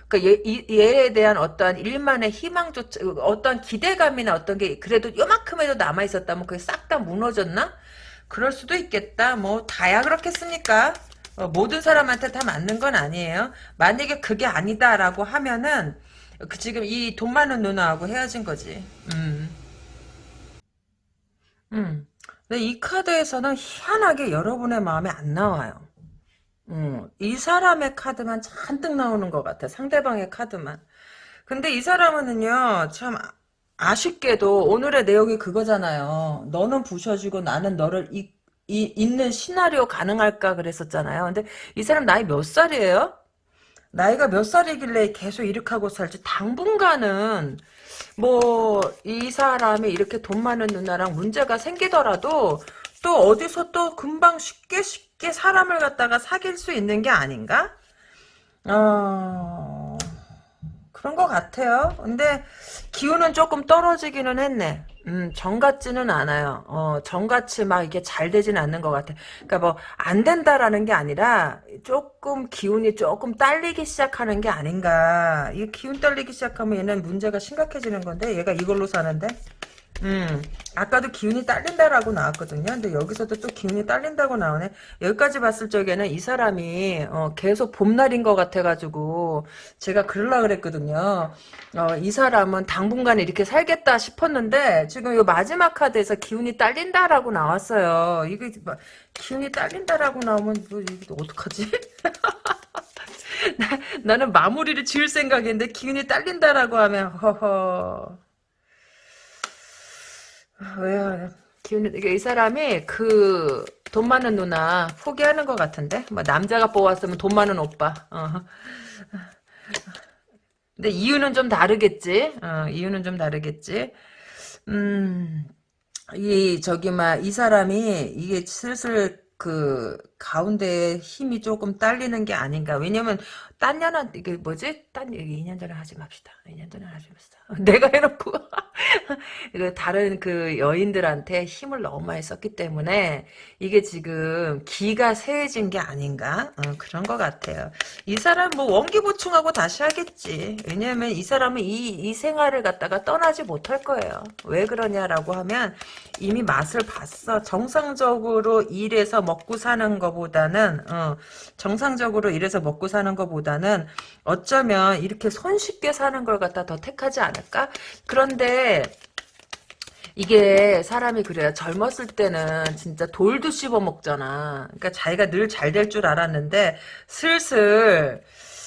그러니까 얘, 이, 얘에 대한 어떠한 일만의 희망조차 어떤 기대감이나 어떤 게 그래도 요만큼에도 남아 있었다면 그게 싹 다 무너졌나? 그럴 수도 있겠다. 뭐 다야 그렇겠습니까? 어, 모든 사람한테 다 맞는 건 아니에요. 만약에 그게 아니다라고 하면은 그 지금 이 돈 많은 누나하고 헤어진 거지. 음. 음. 근데 이 카드에서는 희한하게 여러분의 마음에 안 나와요. 음. 이 사람의 카드만 잔뜩 나오는 것 같아. 상대방의 카드만. 근데 이 사람은요, 참, 아쉽게도 오늘의 내용이 그거잖아요. 너는 부셔지고 나는 너를 이, 이, 있는 시나리오 가능할까 그랬었잖아요. 근데 이 사람 나이 몇 살이에요? 나이가 몇 살이길래 계속 이렇게 하고 살지? 당분간은 뭐 이 사람이 이렇게 돈 많은 누나랑 문제가 생기더라도 또 어디서 또 금방 쉽게 쉽게 사람을 갖다가 사귈 수 있는 게 아닌가? 어... 그런 것 같아요. 근데 기운은 조금 떨어지기는 했네. 음, 정 같지는 않아요. 어, 정 같이 막 이게 잘 되지는 않는 것 같아. 그러니까 뭐, 안 된다라는 게 아니라, 조금 기운이 조금 딸리기 시작하는 게 아닌가. 이 기운 딸리기 시작하면 얘는 문제가 심각해지는 건데, 얘가 이걸로 사는데? 음, 아까도 기운이 딸린다라고 나왔거든요. 근데 여기서도 또 기운이 딸린다고 나오네. 여기까지 봤을 적에는 이 사람이 어, 계속 봄날인 것 같아가지고 제가 그러려 그랬거든요. 어, 이 사람은 당분간 이렇게 살겠다 싶었는데 지금 이 마지막 카드에서 기운이 딸린다라고 나왔어요. 이게 기운이 딸린다라고 나오면 뭐 이거 어떡하지? 나, 나는 마무리를 지을 생각인데 기운이 딸린다라고 하면 허허. 왜요? 기운이 이 사람이 그 돈 많은 누나 포기하는 것 같은데? 뭐 남자가 뽑았으면 돈 많은 오빠. 어. 근데 이유는 좀 다르겠지? 어, 이유는 좀 다르겠지? 음이 저기 막 이 사람이 이게 슬슬 그 가운데 힘이 조금 딸리는 게 아닌가. 왜냐면 딴 년한 이게 뭐지? 딴 얘기 2년 전에 하지 맙시다. 2년 전에 하지 맙시다. 내가 해놓고. 그 다른 그 여인들한테 힘을 너무 많이 썼기 때문에 이게 지금 기가 세해진 게 아닌가 어, 그런 것 같아요. 이 사람 뭐 원기 보충하고 다시 하겠지. 왜냐하면 이 사람은 이, 이 생활을 갖다가 떠나지 못할 거예요. 왜 그러냐라고 하면 이미 맛을 봤어. 정상적으로 일해서 먹고 사는 것보다는 어, 정상적으로 일해서 먹고 사는 것보다는 어쩌면 이렇게 손쉽게 사는 걸 갖다 더 택하지 않을까? 그런데 이게 사람이 그래요. 젊었을 때는 진짜 돌도 씹어 먹잖아. 그러니까 자기가 늘 잘 될 줄 알았는데 슬슬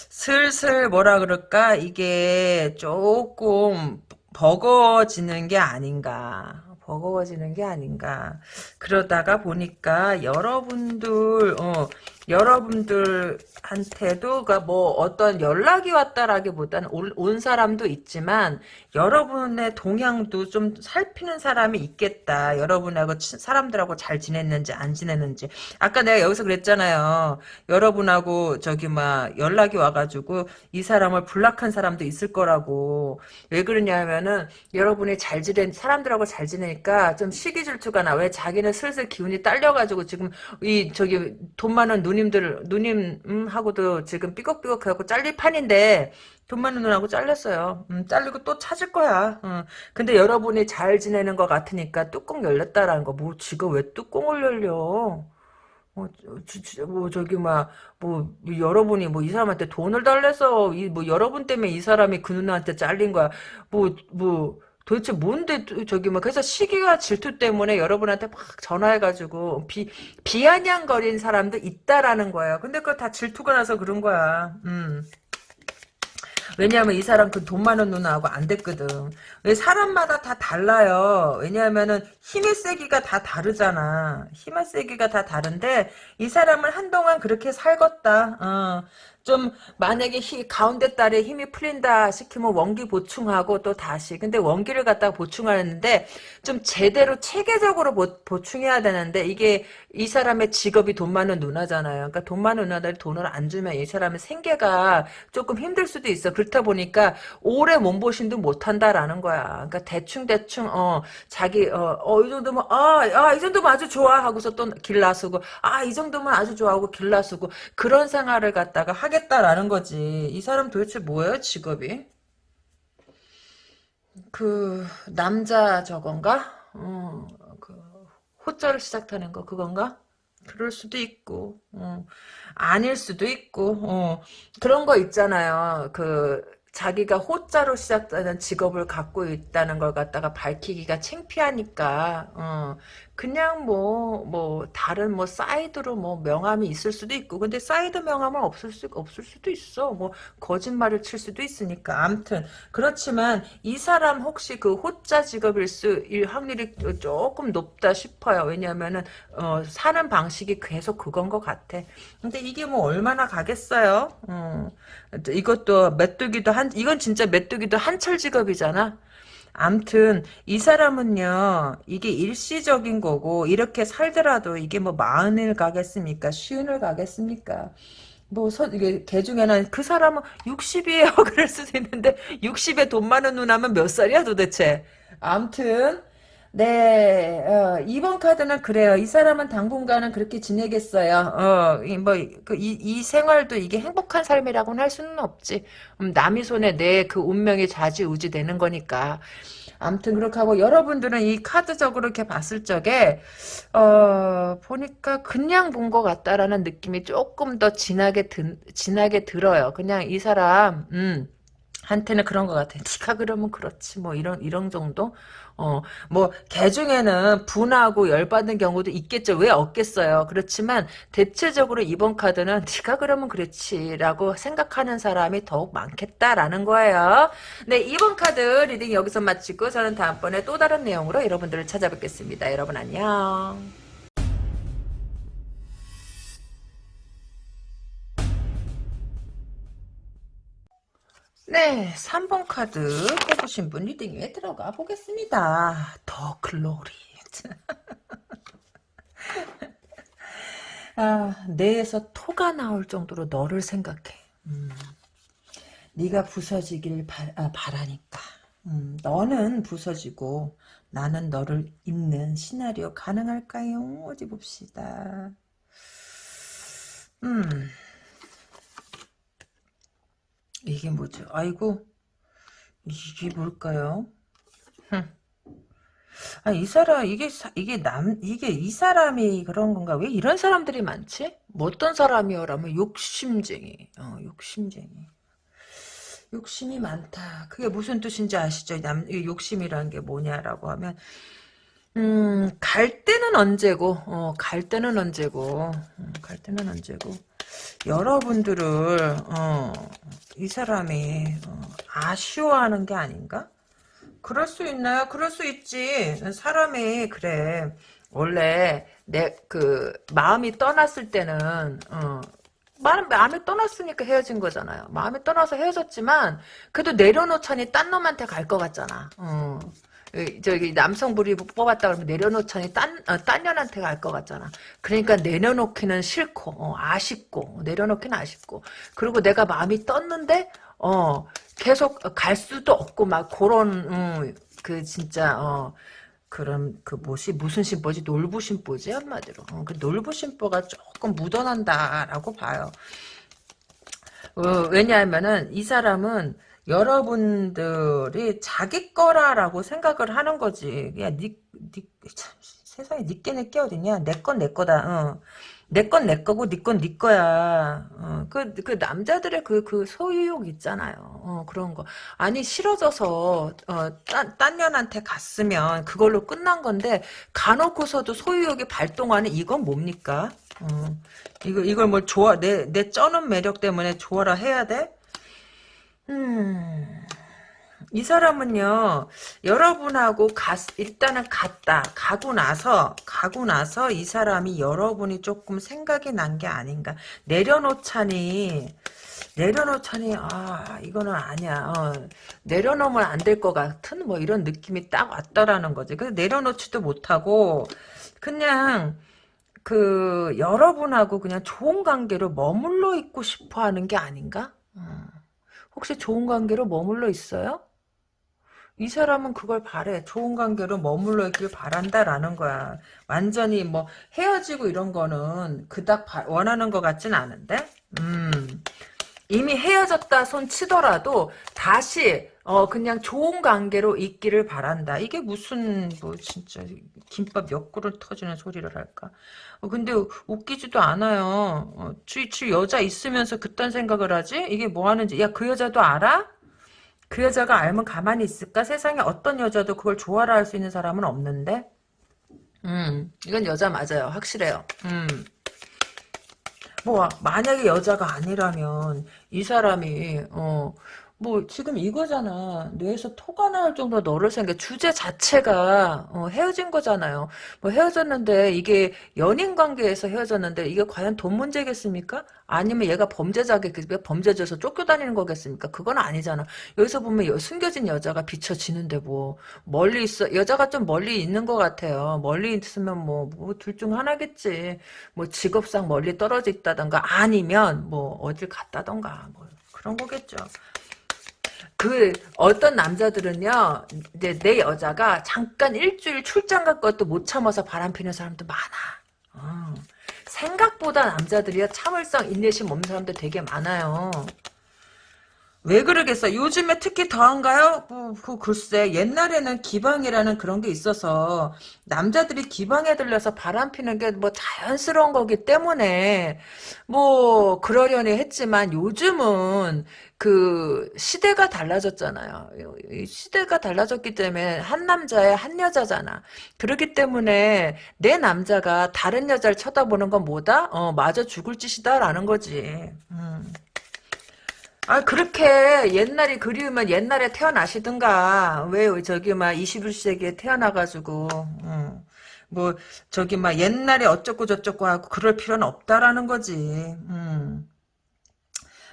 슬슬 뭐라 그럴까 이게 조금 버거워지는 게 아닌가. 버거워지는 게 아닌가. 그러다가 보니까 여러분들 어 여러분들한테도 그러니까 뭐 어떤 연락이 왔다라기보다는 온, 온 사람도 있지만 여러분의 동향도 좀 살피는 사람이 있겠다. 여러분하고 치, 사람들하고 잘 지냈는지 안 지냈는지. 아까 내가 여기서 그랬잖아요. 여러분하고 저기 막 연락이 와가지고 이 사람을 불락한 사람도 있을 거라고. 왜 그러냐면은 여러분이 잘 지낸 사람들하고 잘 지내니까 좀 시기 질투가 나. 왜 자기는 슬슬 기운이 딸려가지고 지금 이 저기 돈 많은 누님들 누님하고도 지금 삐걱삐걱하고 잘릴 판인데 돈 많은 누나하고 잘렸어요. 음, 잘리고 또 찾을 거야. 음. 근데 여러분이 잘 지내는 것 같으니까 뚜껑 열렸다라는 거. 뭐 지금 왜 뚜껑을 열려? 뭐, 저, 뭐 저기 막 뭐 여러분이 뭐 이 사람한테 돈을 달래서 이 뭐 여러분 때문에 이 사람이 그 누나한테 잘린 거야. 뭐뭐 뭐, 도대체 뭔데 저기 막 그래서 시기와 질투 때문에 여러분한테 막 전화해가지고 비 비아냥거린 사람도 있다라는 거예요. 근데 그거 다 질투가 나서 그런 거야. 음. 왜냐하면 이 사람 그 돈 많은 누나하고 안 됐거든. 왜 사람마다 다 달라요. 왜냐하면은 힘의 세기가 다 다르잖아. 힘의 세기가 다 다른데 이 사람은 한동안 그렇게 살겄다. 어. 좀 만약에 히, 가운데 달에 힘이 풀린다 시키면 원기 보충하고 또 다시 근데 원기를 갖다가 보충하는데 좀 제대로 체계적으로 보, 충해야 되는데 이게 이 사람의 직업이 돈 많은 누나잖아요. 그러니까 돈 많은 누나들이 돈을 안 주면 이 사람의 생계가 조금 힘들 수도 있어. 그렇다 보니까 오래 몸보신도 못한다라는 거야. 그러니까 대충 대충 어 자기 어이 정도면 아이 정도면 아주 좋아 하고서 또 길나수고 아 이 정도면 아주 좋아하고 길나수고 그런 생활을 갖다가 하 겠다라는 거지. 이 사람 도대체 뭐예요, 직업이? 그 남자 저건가? 어, 그 호자를 시작하는 거 그건가? 그럴 수도 있고, 어, 아닐 수도 있고, 어, 그런 거 있잖아요. 그 자기가 호자로 시작되는 직업을 갖고 있다는 걸 갖다가 밝히기가 창피하니까 어, 그냥 뭐뭐 뭐 다른 뭐 사이드로 뭐 명함이 있을 수도 있고 근데 사이드 명함은 없을 수 없을 수도 있어. 뭐 거짓말을 칠 수도 있으니까. 암튼 그렇지만 이 사람 혹시 그 호자 직업일 수 일 확률이 조금 높다 싶어요. 왜냐하면은 어, 사는 방식이 계속 그건 것 같아. 근데 이게 뭐 얼마나 가겠어요? 어. 이것도 메뚜기도 한 이건 진짜 메뚜기도 한철 직업이잖아. 암튼 이 사람은요 이게 일시적인 거고 이렇게 살더라도 이게 뭐 마흔을 가겠습니까? 쉬운을 가겠습니까? 뭐 서, 이게 개 중에는 그 사람은 60이에요 그럴 수도 있는데 60에 돈 많은 누나면 몇 살이야 도대체? 암튼 네, 어, 2번 카드는 그래요. 이 사람은 당분간은 그렇게 지내겠어요. 어, 이, 뭐, 그, 이, 이 생활도 이게 행복한 삶이라고는 할 수는 없지. 음, 남의 손에 내 그 운명이 좌지우지 되는 거니까. 아무튼 그렇게 하고 여러분들은 이 카드적으로 이렇게 봤을 적에 어 보니까 그냥 본 것 같다라는 느낌이 조금 더 진하게 드, 진하게 들어요. 그냥 이 사람 음 한테는 그런 것 같아. 니가 그러면 그렇지 뭐 이런 이런 정도. 어, 뭐, 개 중에는 분하고 열받는 경우도 있겠죠. 왜 없겠어요. 그렇지만, 대체적으로 이번 카드는, 네가 그러면 그렇지 라고 생각하는 사람이 더욱 많겠다라는 거예요. 네, 이번 카드 reading 여기서 마치고, 저는 다음번에 또 다른 내용으로 여러분들을 찾아뵙겠습니다. 여러분 안녕. 네, 3번 카드 뽑으신 분 리딩에 들어가 보겠습니다. 더 글로리. 아, 뇌에서 토가 나올 정도로 너를 생각해. 음, 네가 부서지길 바, 아, 바라니까. 음, 너는 부서지고 나는 너를 잇는 시나리오 가능할까요? 어디 봅시다. 음. 이게 뭐죠? 아이고 이게 뭘까요? 아, 이 사람, 이게, 이게 남, 이게 이 사람이 그런 건가? 왜 이런 사람들이 많지? 뭐 어떤 사람이요라면 욕심쟁이. 어, 욕심쟁이. 욕심이 많다. 그게 무슨 뜻인지 아시죠? 남, 욕심이라는 게 뭐냐라고 하면, 음, 갈 때는 언제고, 어, 갈 때는 언제고, 음, 갈 때는 언제고, 여러분들을, 어, 이 사람이, 어, 아쉬워하는 게 아닌가? 그럴 수 있나요? 그럴 수 있지. 사람이 그래. 원래 내 그 마음이 떠났을 때는 어, 마음, 마음이 떠났으니까 헤어진 거잖아요. 마음이 떠나서 헤어졌지만 그래도 내려놓자니 딴 놈한테 갈 것 같잖아. 어. 저기 남성분이 뽑았다 그러면 내려놓자니 딴, 어, 딴 년한테 갈 것 같잖아. 그러니까 내려놓기는 싫고 어, 아쉽고 내려놓기는 아쉽고. 그리고 내가 마음이 떴는데 어 계속 갈 수도 없고 막 그런 음, 그 진짜 어 그런 그 뭐지? 무슨 심보지? 놀부 심보지? 한마디로. 어, 그 놀부 심보가 조금 묻어난다라고 봐요. 어, 왜냐하면은 이 사람은 여러분들이 자기 거라라고 생각을 하는 거지. 야, 니, 니, 참, 세상에 니께 내게 어딨냐? 내 건 내 거다. 어. 내건 내 거고 네 건 네 거야. 어, 그, 그 남자들의 그, 그 소유욕 있잖아요. 어, 그런 거. 아니 싫어져서 어, 딴, 딴 년한테 갔으면 그걸로 끝난 건데 가놓고서도 소유욕이 발동하는 이건 뭡니까? 어, 이거 이걸 뭘 좋아 내 내 쩌는 매력 때문에 좋아라 해야 돼? 음. 이 사람은요 여러분하고 갔, 일단은 갔다. 가고 나서 가고 나서 이 사람이 여러분이 조금 생각이 난 게 아닌가. 내려놓자니 내려놓자니 아 이거는 아니야. 어, 내려놓으면 안 될 것 같은 뭐 이런 느낌이 딱 왔다라는 거지. 그래서 내려놓지도 못하고 그냥 그 여러분하고 그냥 좋은 관계로 머물러 있고 싶어 하는 게 아닌가? 어. 혹시 좋은 관계로 머물러 있어요? 이 사람은 그걸 바래. 좋은 관계로 머물러 있길 바란다라는 거야. 완전히 뭐 헤어지고 이런 거는 그닥 원하는 것 같진 않은데? 음. 이미 헤어졌다 손 치더라도 다시 어 그냥 좋은 관계로 있기를 바란다. 이게 무슨 뭐 진짜 김밥 몇 그릇 터지는 소리를 할까? 어, 근데 웃기지도 않아요. 어, 주, 주 여자 있으면서 그딴 생각을 하지? 이게 뭐 하는지. 야 그 여자도 알아? 그 여자가 알면 가만히 있을까? 세상에 어떤 여자도 그걸 좋아라 할 수 있는 사람은 없는데? 음, 이건 여자 맞아요. 확실해요. 음. 뭐, 만약에 여자가 아니라면, 이 사람이, 어, 뭐 지금 이거잖아. 뇌에서 토가 나올 정도로 너를 생각 주제 자체가 어, 헤어진 거잖아요. 뭐 헤어졌는데 이게 연인 관계에서 헤어졌는데 이게 과연 돈 문제겠습니까? 아니면 얘가 범죄자게 범죄자에서 쫓겨다니는 거겠습니까? 그건 아니잖아. 여기서 보면 숨겨진 여자가 비춰지는데 뭐 멀리 있어 여자가 좀 멀리 있는 것 같아요. 멀리 있으면 뭐둘중 하나겠지. 뭐 직업상 멀리 떨어져 있다던가 아니면 뭐 어딜 갔다던가 뭐 그런 거겠죠. 그 어떤 남자들은요 이제 내 여자가 잠깐 일주일 출장 갈 것도 못 참아서 바람 피는 사람도 많아 어. 생각보다 남자들이야 참을성 인내심 없는 사람들 되게 많아요 왜 그러겠어? 요즘에 특히 더한가요? 뭐, 그 글쎄 옛날에는 기방이라는 그런 게 있어서 남자들이 기방에 들려서 바람 피는 게 뭐 자연스러운 거기 때문에 뭐 그러려니 했지만 요즘은 그 시대가 달라졌잖아요. 시대가 달라졌기 때문에 한 남자에 한 여자잖아. 그렇기 때문에 내 남자가 다른 여자를 쳐다보는 건 뭐다? 어, 마저 죽을 짓이다라는 거지. 음. 아 그렇게 옛날이 그리우면 옛날에 태어나시든가 왜 저기 막 21세기에 태어나가지고 음. 뭐 저기 막 옛날에 어쩌고 저쩌고 하고 그럴 필요는 없다라는 거지. 음.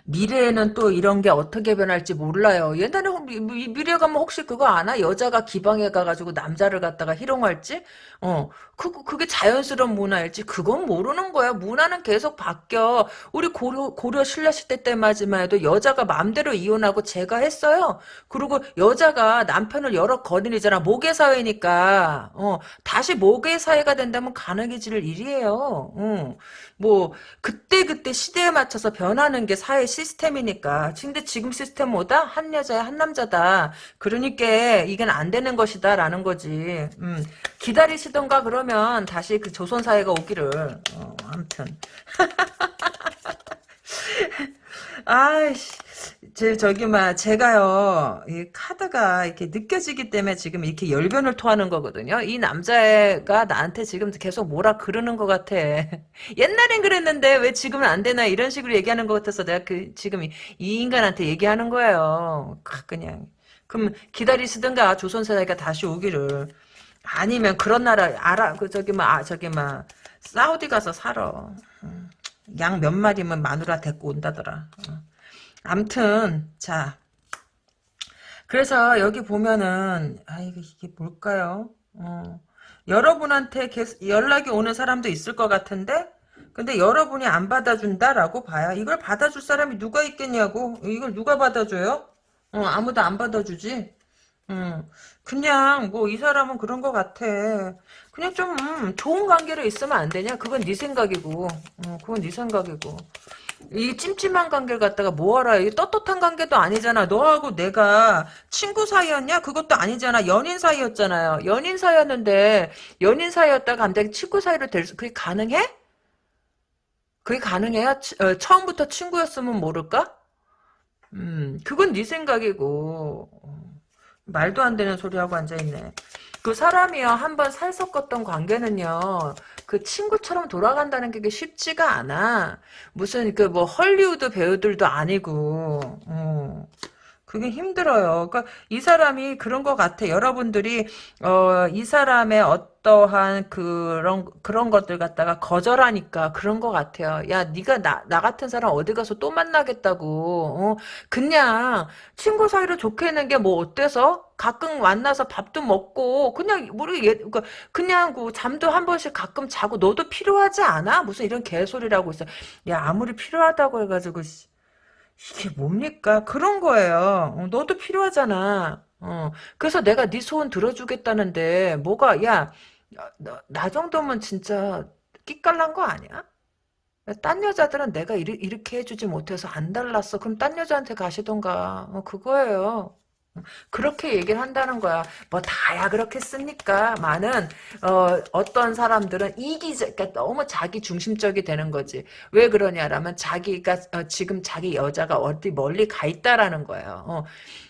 미래에는 또 이런 게 어떻게 변할지 몰라요. 옛날에 미, 미- 미래 가면 혹시 그거 아나? 여자가 기방에 가가지고 남자를 갖다가 희롱할지? 어, 그, 그게 자연스러운 문화일지? 그건 모르는 거야. 문화는 계속 바뀌어. 우리 고려, 고려 신라시대 때마지만 해도 여자가 마음대로 이혼하고 제가 했어요. 그리고 여자가 남편을 여러 거느리잖아. 모계사회니까. 어, 다시 모계사회가 된다면 가능해질 일이에요. 어, 뭐, 그때그때 시대에 맞춰서 변하는 게 사회 시스템이니까. 근데 지금 시스템 뭐다? 한 여자야, 한 남자다. 그러니까 이건 안 되는 것이다. 라는 거지. 음, 기다리시던가 그러면 다시 그 조선사회가 오기를. 어, 아무튼. 아이씨. 제, 저기, 막, 제가요, 이 카드가 이렇게 느껴지기 때문에 지금 이렇게 열변을 토하는 거거든요. 이 남자가 나한테 지금 계속 뭐라 그러는 것 같아. 옛날엔 그랬는데 왜 지금은 안 되나 이런 식으로 얘기하는 것 같아서 내가 그, 지금 이, 이 인간한테 얘기하는 거예요. 아, 그냥. 그럼 기다리시든가 조선사회가 다시 오기를. 아니면 그런 나라, 알아, 그, 저기, 막, 아, 저기, 막, 사우디 가서 살아. 양 몇 마리면 마누라 데리고 온다더라. 어. 암튼 자 그래서 여기 보면은 아 이게 이게 뭘까요? 어, 여러분한테 계속 연락이 오는 사람도 있을 것 같은데 근데 여러분이 안 받아준다라고 봐요. 이걸 받아줄 사람이 누가 있겠냐고 이걸 누가 받아줘요? 어, 아무도 안 받아주지. 음, 그냥 뭐 이 사람은 그런 것 같아. 그냥 좀 음, 좋은 관계로 있으면 안 되냐? 그건 네 생각이고, 어, 그건 네 생각이고. 이 찜찜한 관계를 갖다가 뭐하라 이 떳떳한 관계도 아니잖아 너하고 내가 친구 사이였냐 그것도 아니잖아 연인 사이였잖아요 연인 사이였는데 연인 사이였다가 갑자기 친구 사이로 될 수 그게 가능해? 그게 가능해요? 치- 어, 처음부터 친구였으면 모를까? 음 그건 네 생각이고 어, 말도 안 되는 소리 하고 앉아있네 그 사람이요 한 번 살 섞었던 관계는요 그 친구처럼 돌아간다는 게 쉽지가 않아 무슨 그 뭐 헐리우드 배우들도 아니고 어. 그게 힘들어요. 그러니까 이 사람이 그런 것 같아. 여러분들이 어, 이 사람의 어떠한 그런 그런 것들 갖다가 거절하니까 그런 것 같아요. 야, 네가 나, 나 같은 사람 어디 가서 또 만나겠다고. 어, 그냥 친구 사이로 좋게 있는 게 뭐 어때서? 가끔 만나서 밥도 먹고 그냥 모르게 예- 그 그냥 그 잠도 한 번씩 가끔 자고 너도 필요하지 않아? 무슨 이런 개소리라고 있어. 야, 아무리 필요하다고 해가지고 씨. 이게 뭡니까? 그런 거예요. 어, 너도 필요하잖아. 어, 그래서 내가 네 소원 들어주겠다는데 뭐가 야, 나, 나 정도면 진짜 끼깔난 거 아니야? 딴 여자들은 내가 이리, 이렇게 해주지 못해서 안 달랐어. 그럼 딴 여자한테 가시던가. 어, 그거예요. 그렇게 얘기를 한다는 거야. 뭐 다야 그렇겠습니까? 많은 어, 어떤 사람들은 이기적, 그러니까 너무 자기 중심적이 되는 거지. 왜 그러냐라면 자기가 어, 지금 자기 여자가 어디 멀리 가 있다라는 거예요. 어,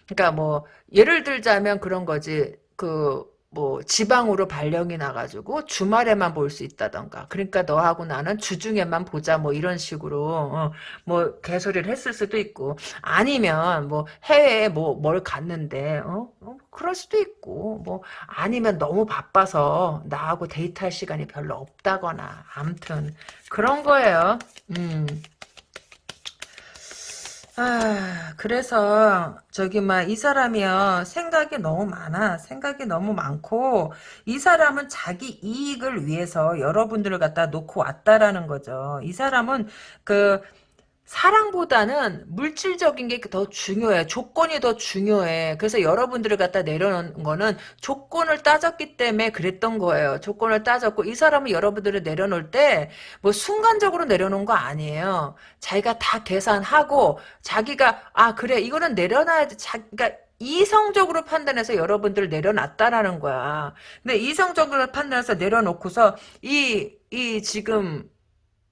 그러니까 뭐 예를 들자면 그런 거지. 그 뭐 지방으로 발령이 나가지고 주말에만 볼 수 있다던가. 그러니까 너하고 나는 주중에만 보자 뭐 이런 식으로 어, 뭐 개소리를 했을 수도 있고. 아니면 뭐 해외에 뭐 뭘 갔는데 어? 어? 그럴 수도 있고 뭐 아니면 너무 바빠서 나하고 데이트할 시간이 별로 없다거나 암튼 그런 거예요. 음. 아, 그래서 저기 막 이 사람이요 생각이 너무 많아 생각이 너무 많고 이 사람은 자기 이익을 위해서 여러분들을 갖다 놓고 왔다라는 거죠. 이 사람은 그 사랑보다는 물질적인 게 더 중요해. 조건이 더 중요해. 그래서 여러분들을 갖다 내려놓은 거는 조건을 따졌기 때문에 그랬던 거예요. 조건을 따졌고 이 사람은 여러분들을 내려놓을 때 뭐 순간적으로 내려놓은 거 아니에요. 자기가 다 계산하고 자기가 아 그래 이거는 내려놔야지. 자, 그러니까 이성적으로 판단해서 여러분들을 내려놨다라는 거야. 근데 이성적으로 판단해서 내려놓고서 이 이 지금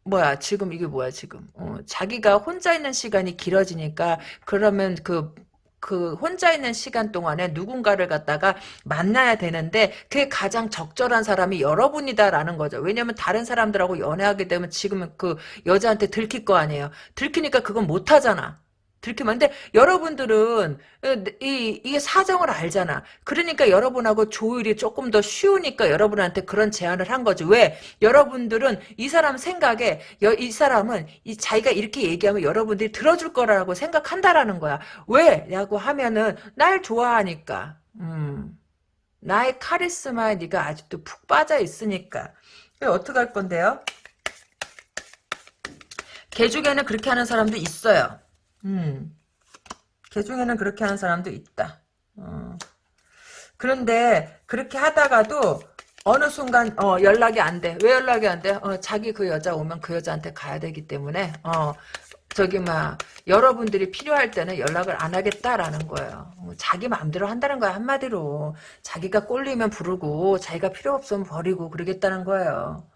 뭐야 지금 이게 뭐야 지금 어, 자기가 혼자 있는 시간이 길어지니까 그러면 그그 혼자 있는 시간 동안에 누군가를 갖다가 만나야 되는데 그게 가장 적절한 사람이 여러분이다라는 거죠. 왜냐면 다른 사람들하고 연애하게 되면 지금 그 여자한테 들킬 거 아니에요. 들키니까 그건 못 하잖아. 들키면 근데 여러분들은 어, 이, 이게 사정을 알잖아. 그러니까 여러분하고 조율이 조금 더 쉬우니까 여러분한테 그런 제안을 한 거지. 왜? 여러분들은 이 사람 생각에 여, 이 사람은 이 자기가 이렇게 얘기하면 여러분들이 들어줄 거라고 생각한다라는 거야. 왜? 라고 하면은 날 좋아하니까. 음. 나의 카리스마에 네가 아직도 푹 빠져 있으니까. 어떻게 할 건데요? 개 중에는 그렇게 하는 사람도 있어요. 음. 개 중에는 그렇게 하는 사람도 있다. 어. 그런데 그렇게 하다가도 어느 순간 어, 연락이 안 돼. 왜 연락이 안 돼? 어, 자기 그 여자 오면 그 여자한테 가야 되기 때문에 어, 저기 막 여러분들이 필요할 때는 연락을 안 하겠다라는 거예요. 어, 자기 마음대로 한다는 거야 한마디로. 자기가 꼴리면 부르고 자기가 필요 없으면 버리고 그러겠다는 거예요.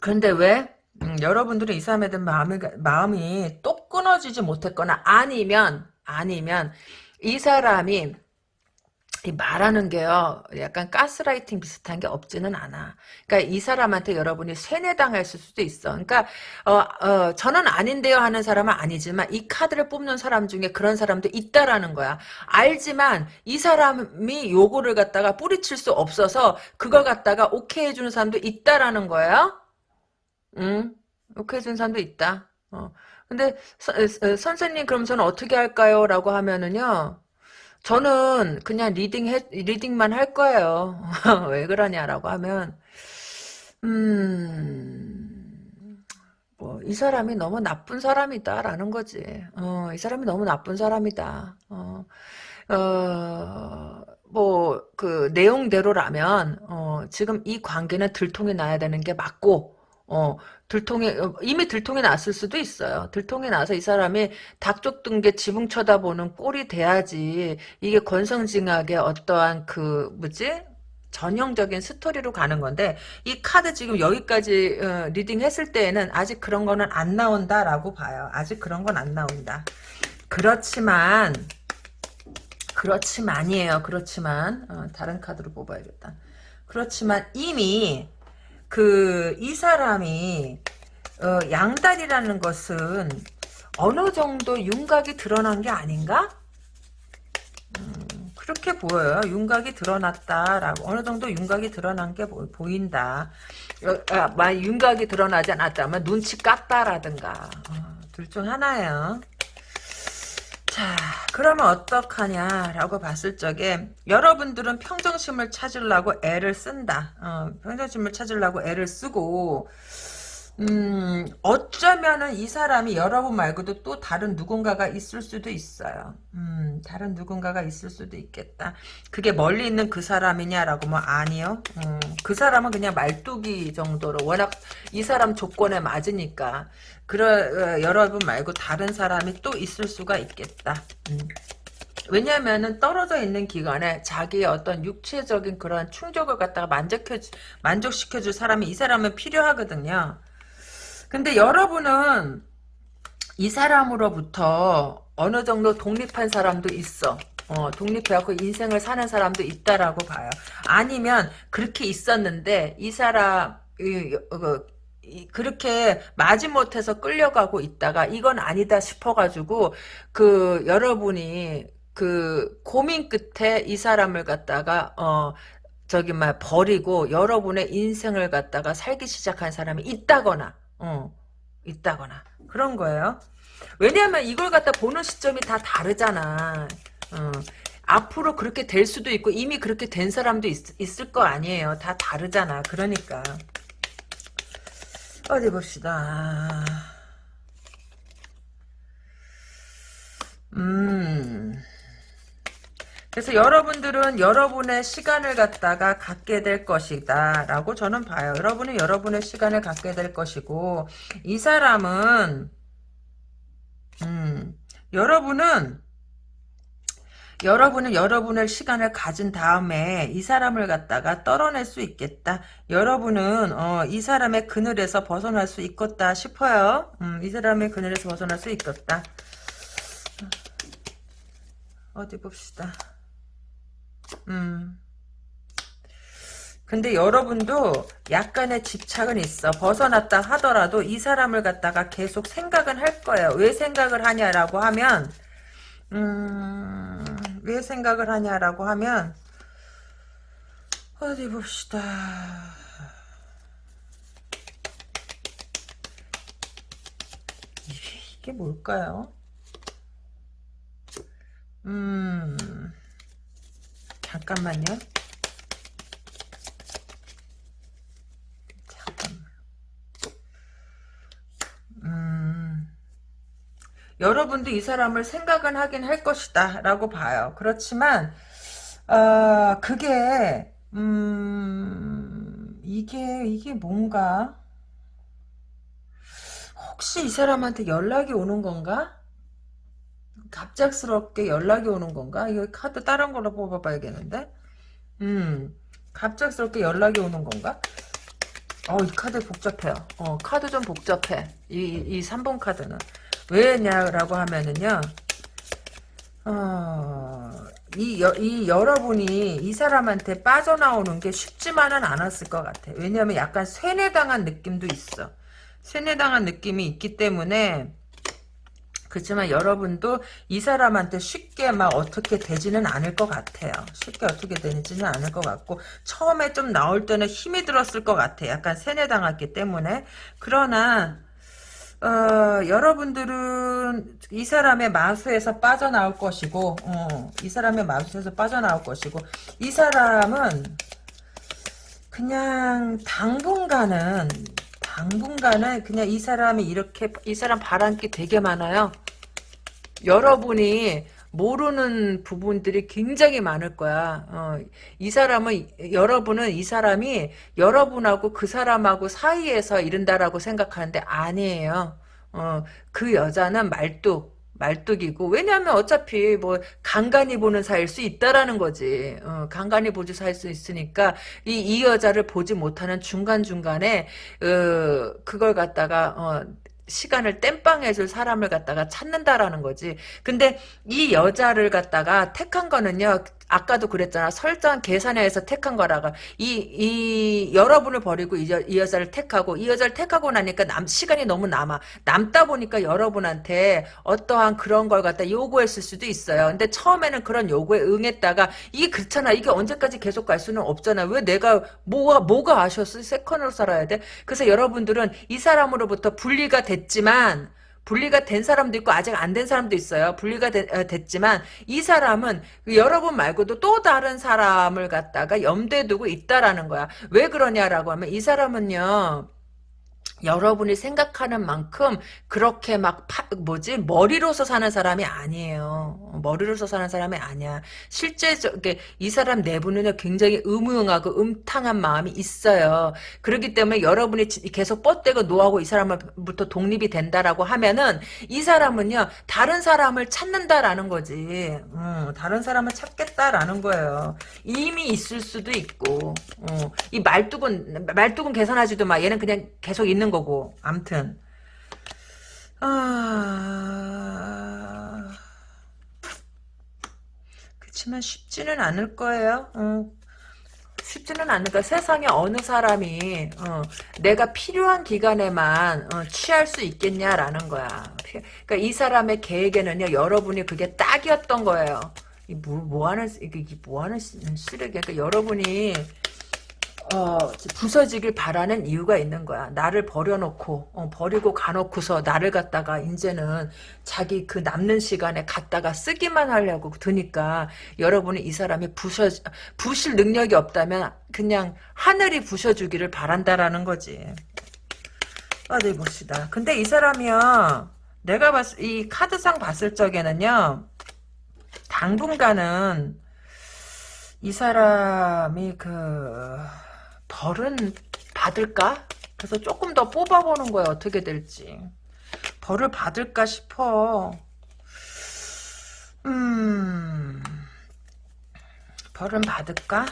그런데 왜? 음, 여러분들은 이 사람에 대한 마음이, 마음이 또 끊어지지 못했거나 아니면 아니면 이 사람이 이 말하는 게요, 약간 가스라이팅 비슷한 게 없지는 않아. 그러니까 이 사람한테 여러분이 세뇌당할 수도 있어. 그러니까, 어, 어, 저는 아닌데요 하는 사람은 아니지만 이 카드를 뽑는 사람 중에 그런 사람도 있다라는 거야. 알지만 이 사람이 요거를 갖다가 뿌리칠 수 없어서 그걸 갖다가 오케이 해주는 사람도 있다라는 거예요. 응? 해주는 사람도 있다. 어. 근데 서, 선생님 그럼 저는 어떻게 할까요? 라고 하면은요. 저는 그냥 reading 해, reading만 할 거예요. 왜 그러냐라고 하면, 음, 뭐, 이 사람이 너무 나쁜 사람이다라는 거지. 어, 이 사람이 너무 나쁜 사람이다. 어, 어, 뭐, 그, 내용대로라면, 어, 지금 이 관계는 들통이 나야 되는 게 맞고, 어, 들통이, 어, 이미 들통이 났을 수도 있어요. 들통이 나서 이 사람이 닭 쫓던 개 지붕 쳐다보는 꼴이 돼야지, 이게 권선징악의 어떠한 그, 뭐지? 전형적인 스토리로 가는 건데, 이 카드 지금 여기까지, 어, reading 했을 때에는 아직 그런 거는 안 나온다라고 봐요. 아직 그런 건 안 나온다. 그렇지만, 그렇지만이에요. 그렇지만, 어, 다른 카드로 뽑아야겠다. 그렇지만 이미, 그 이 사람이 어, 양다리라는 것은 어느 정도 윤곽이 드러난 게 아닌가? 음, 그렇게 보여요. 윤곽이 드러났다라고 어느 정도 윤곽이 드러난 게 보, 인다 아, 아, 윤곽이 드러나지 않았다면 눈치 깠다라든가 어, 둘중 하나예요. 자, 그러면 어떡하냐라고 봤을 적에 여러분들은 평정심을 찾으려고 애를 쓴다. 어, 평정심을 찾으려고 애를 쓰고 음, 어쩌면은 이 사람이 여러분 말고도 또 다른 누군가가 있을 수도 있어요. 음, 다른 누군가가 있을 수도 있겠다. 그게 멀리 있는 그 사람이냐라고 뭐 아니요. 음, 그 사람은 그냥 말뚝이 정도로 워낙 이 사람 조건에 맞으니까 그러 어, 여러분 말고 다른 사람이 또 있을 수가 있겠다. 음. 왜냐면은 떨어져 있는 기간에 자기의 어떤 육체적인 그런 충족을 갖다가 만족해 만족시켜줄 사람이 이 사람은 필요하거든요. 근데 여러분은 이 사람으로부터 어느 정도 독립한 사람도 있어. 어, 독립해갖고 인생을 사는 사람도 있다라고 봐요. 아니면 그렇게 있었는데 이 사람 이, 그, 이, 그렇게 마지못해서 끌려가고 있다가 이건 아니다 싶어가지고 그 여러분이 그 고민 끝에 이 사람을 갖다가 어 저기 막 버리고 여러분의 인생을 갖다가 살기 시작한 사람이 있다거나 어, 있다거나 그런 거예요. 왜냐하면 이걸 갖다 보는 시점이 다 다르잖아. 어, 앞으로 그렇게 될 수도 있고 이미 그렇게 된 사람도 있, 있을 거 아니에요. 다 다르잖아. 그러니까 어디 봅시다. 음. 그래서 여러분들은 여러분의 시간을 갖다가 갖게 될 것이다 라고 저는 봐요. 여러분은 여러분의 시간을 갖게 될 것이고 이 사람은 음, 여러분은 여러분은 여러분의 시간을 가진 다음에 이 사람을 갖다가 떨어낼 수 있겠다. 여러분은 어, 이 사람의 그늘에서 벗어날 수 있겠다 싶어요. 음, 이 사람의 그늘에서 벗어날 수 있겠다. 어디 봅시다. 음. 근데 여러분도 약간의 집착은 있어. 벗어났다 하더라도 이 사람을 갖다가 계속 생각은 할 거예요. 왜 생각을 하냐라고 하면, 음, 왜 생각을 하냐라고 하면, 어디 봅시다. 이게, 이게 뭘까요? 음, 잠깐만요. 잠깐만. 음, 여러분도 이 사람을 생각은 하긴 할 것이다 라고 봐요. 그렇지만 어, 그게 음, 이게 이게 뭔가 혹시 이 사람한테 연락이 오는 건가? 갑작스럽게 연락이 오는 건가? 이거 카드 다른 걸로 뽑아봐야겠는데? 음, 갑작스럽게 연락이 오는 건가? 어, 이 카드 복잡해요. 어, 카드 좀 복잡해. 이, 이 3번 카드는. 왜냐라고 하면은요, 어, 이, 여, 이 여러분이 이 사람한테 빠져나오는 게 쉽지만은 않았을 것 같아. 왜냐면 약간 세뇌당한 느낌도 있어. 세뇌당한 느낌이 있기 때문에, 그렇지만 여러분도 이 사람한테 쉽게 막 어떻게 되지는 않을 것 같아요. 쉽게 어떻게 되지는 않을 것 같고 처음에 좀 나올 때는 힘이 들었을 것 같아. 약간 세뇌당했기 때문에. 그러나 어, 여러분들은 이 사람의 마수에서 빠져나올 것이고 어, 이 사람의 마수에서 빠져나올 것이고 이 사람은 그냥 당분간은 당분간은 그냥 이 사람이 이렇게 이 사람 바람기 되게 많아요. 여러분이 모르는 부분들이 굉장히 많을 거야. 어, 이 사람은 여러분은 이 사람이 여러분하고 그 사람하고 사이에서 이른다라고 생각하는데 아니에요. 어, 그 여자는 말뚝 말뚝이고 왜냐하면 어차피 뭐 간간히 보는 사이일 수 있다라는 거지. 어, 간간히 보지 사이일 수 있으니까 이, 이 여자를 보지 못하는 중간 중간에 어, 그걸 갖다가 어, 시간을 땜빵 해줄 사람을 갖다가 찾는다라는 거지. 근데 이 여자를 갖다가 택한 거는요. 아까도 그랬잖아. 설정 계산해서 택한 거라가 이, 이 여러분을 버리고 이, 여, 이 여자를 택하고 이 여자를 택하고 나니까 남 시간이 너무 남아. 남다 보니까 여러분한테 어떠한 그런 걸 갖다 요구했을 수도 있어요. 근데 처음에는 그런 요구에 응했다가 이게 그렇잖아. 이게 언제까지 계속 갈 수는 없잖아. 왜 내가 뭐가 뭐가 아쉬웠어? 세컨으로 살아야 돼. 그래서 여러분들은 이 사람으로부터 분리가 됐지만 분리가 된 사람도 있고 아직 안 된 사람도 있어요. 분리가 되, 어, 됐지만 이 사람은 여러분 말고도 또 다른 사람을 갖다가 염두에 두고 있다라는 거야. 왜 그러냐라고 하면 이 사람은요. 여러분이 생각하는 만큼 그렇게 막 파, 뭐지 머리로서 사는 사람이 아니에요. 머리로서 사는 사람이 아니야. 실제 저게 이 사람 내부는 굉장히 음흉하고 음탕한 마음이 있어요. 그렇기 때문에 여러분이 계속 뻗대고 노하고 이 사람부터 독립이 된다라고 하면은 이 사람은요 다른 사람을 찾는다라는 거지. 음, 다른 사람을 찾겠다라는 거예요. 이미 있을 수도 있고 어, 이 말뚝은 말뚝은 계산하지도 마. 얘는 그냥 계속 있는 있는 거고 암튼 아 그렇지만 쉽지는 않을 거예요 어. 쉽지는 거야. 세상에 어느 사람이 어, 내가 필요한 기간에만 어, 취할 수 있겠냐라는 거야. 그러니까 이 사람의 계획에는요. 여러분이 그게 딱이었던 거예요. 뭐, 뭐 하는 이게 뭐 하는 쓰레기. 그러니까 여러분이 어, 부서지길 바라는 이유가 있는 거야. 나를 버려놓고, 어, 버리고 가놓고서 나를 갖다가 이제는 자기 그 남는 시간에 갖다가 쓰기만 하려고 드니까 여러분이 이 사람이 부셔, 부실 능력이 없다면 그냥 하늘이 부셔주기를 바란다라는 거지. 어디 봅시다. 근데 이 사람이요. 내가 봤을, 이 카드상 봤을 적에는요. 당분간은 이 사람이 그 벌은 받을까? 그래서 조금 더 뽑아보는 거야. 어떻게 될지. 벌을 받을까 싶어. 음 벌은 받을까?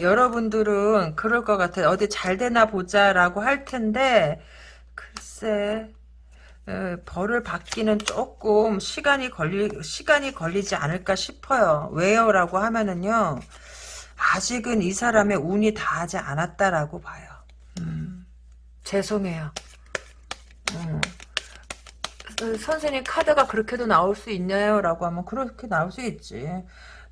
여러분들은 그럴 것 같아. 어디 잘 되나 보자 라고 할 텐데 글쎄 에, 벌을 받기는 조금 시간이 걸리 시간이 걸리지 않을까 싶어요. 왜요? 라고 하면은요 아직은 이 사람의 운이 다하지 않았다라고 봐요. 음, 죄송해요. 음. 선생님 카드가 그렇게도 나올 수 있나요? 라고 하면 그렇게 나올 수 있지.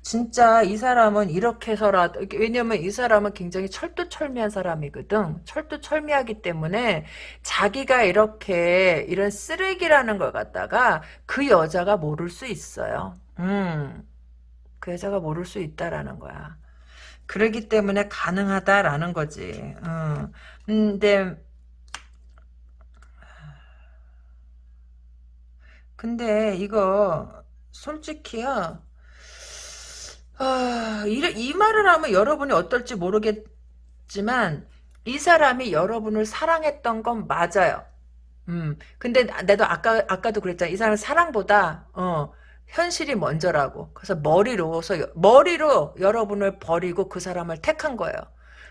진짜 이 사람은 이렇게 해서라도 왜냐면 이 사람은 굉장히 철두철미한 사람이거든. 철두철미하기 때문에 자기가 이렇게 이런 쓰레기라는 걸 갖다가 그 여자가 모를 수 있어요. 음. 그 여자가 모를 수 있다라는 거야. 그러기 때문에 가능하다라는 거지. 음. 근데 근데 이거 솔직히요. 아, 이, 이 말을 하면 여러분이 어떨지 모르겠지만 이 사람이 여러분을 사랑했던 건 맞아요. 음. 근데 나도 아까 아까도 그랬잖아. 이 사람은 사랑보다 어 현실이 먼저라고. 그래서 머리로서 머리로 여러분을 버리고 그 사람을 택한 거예요.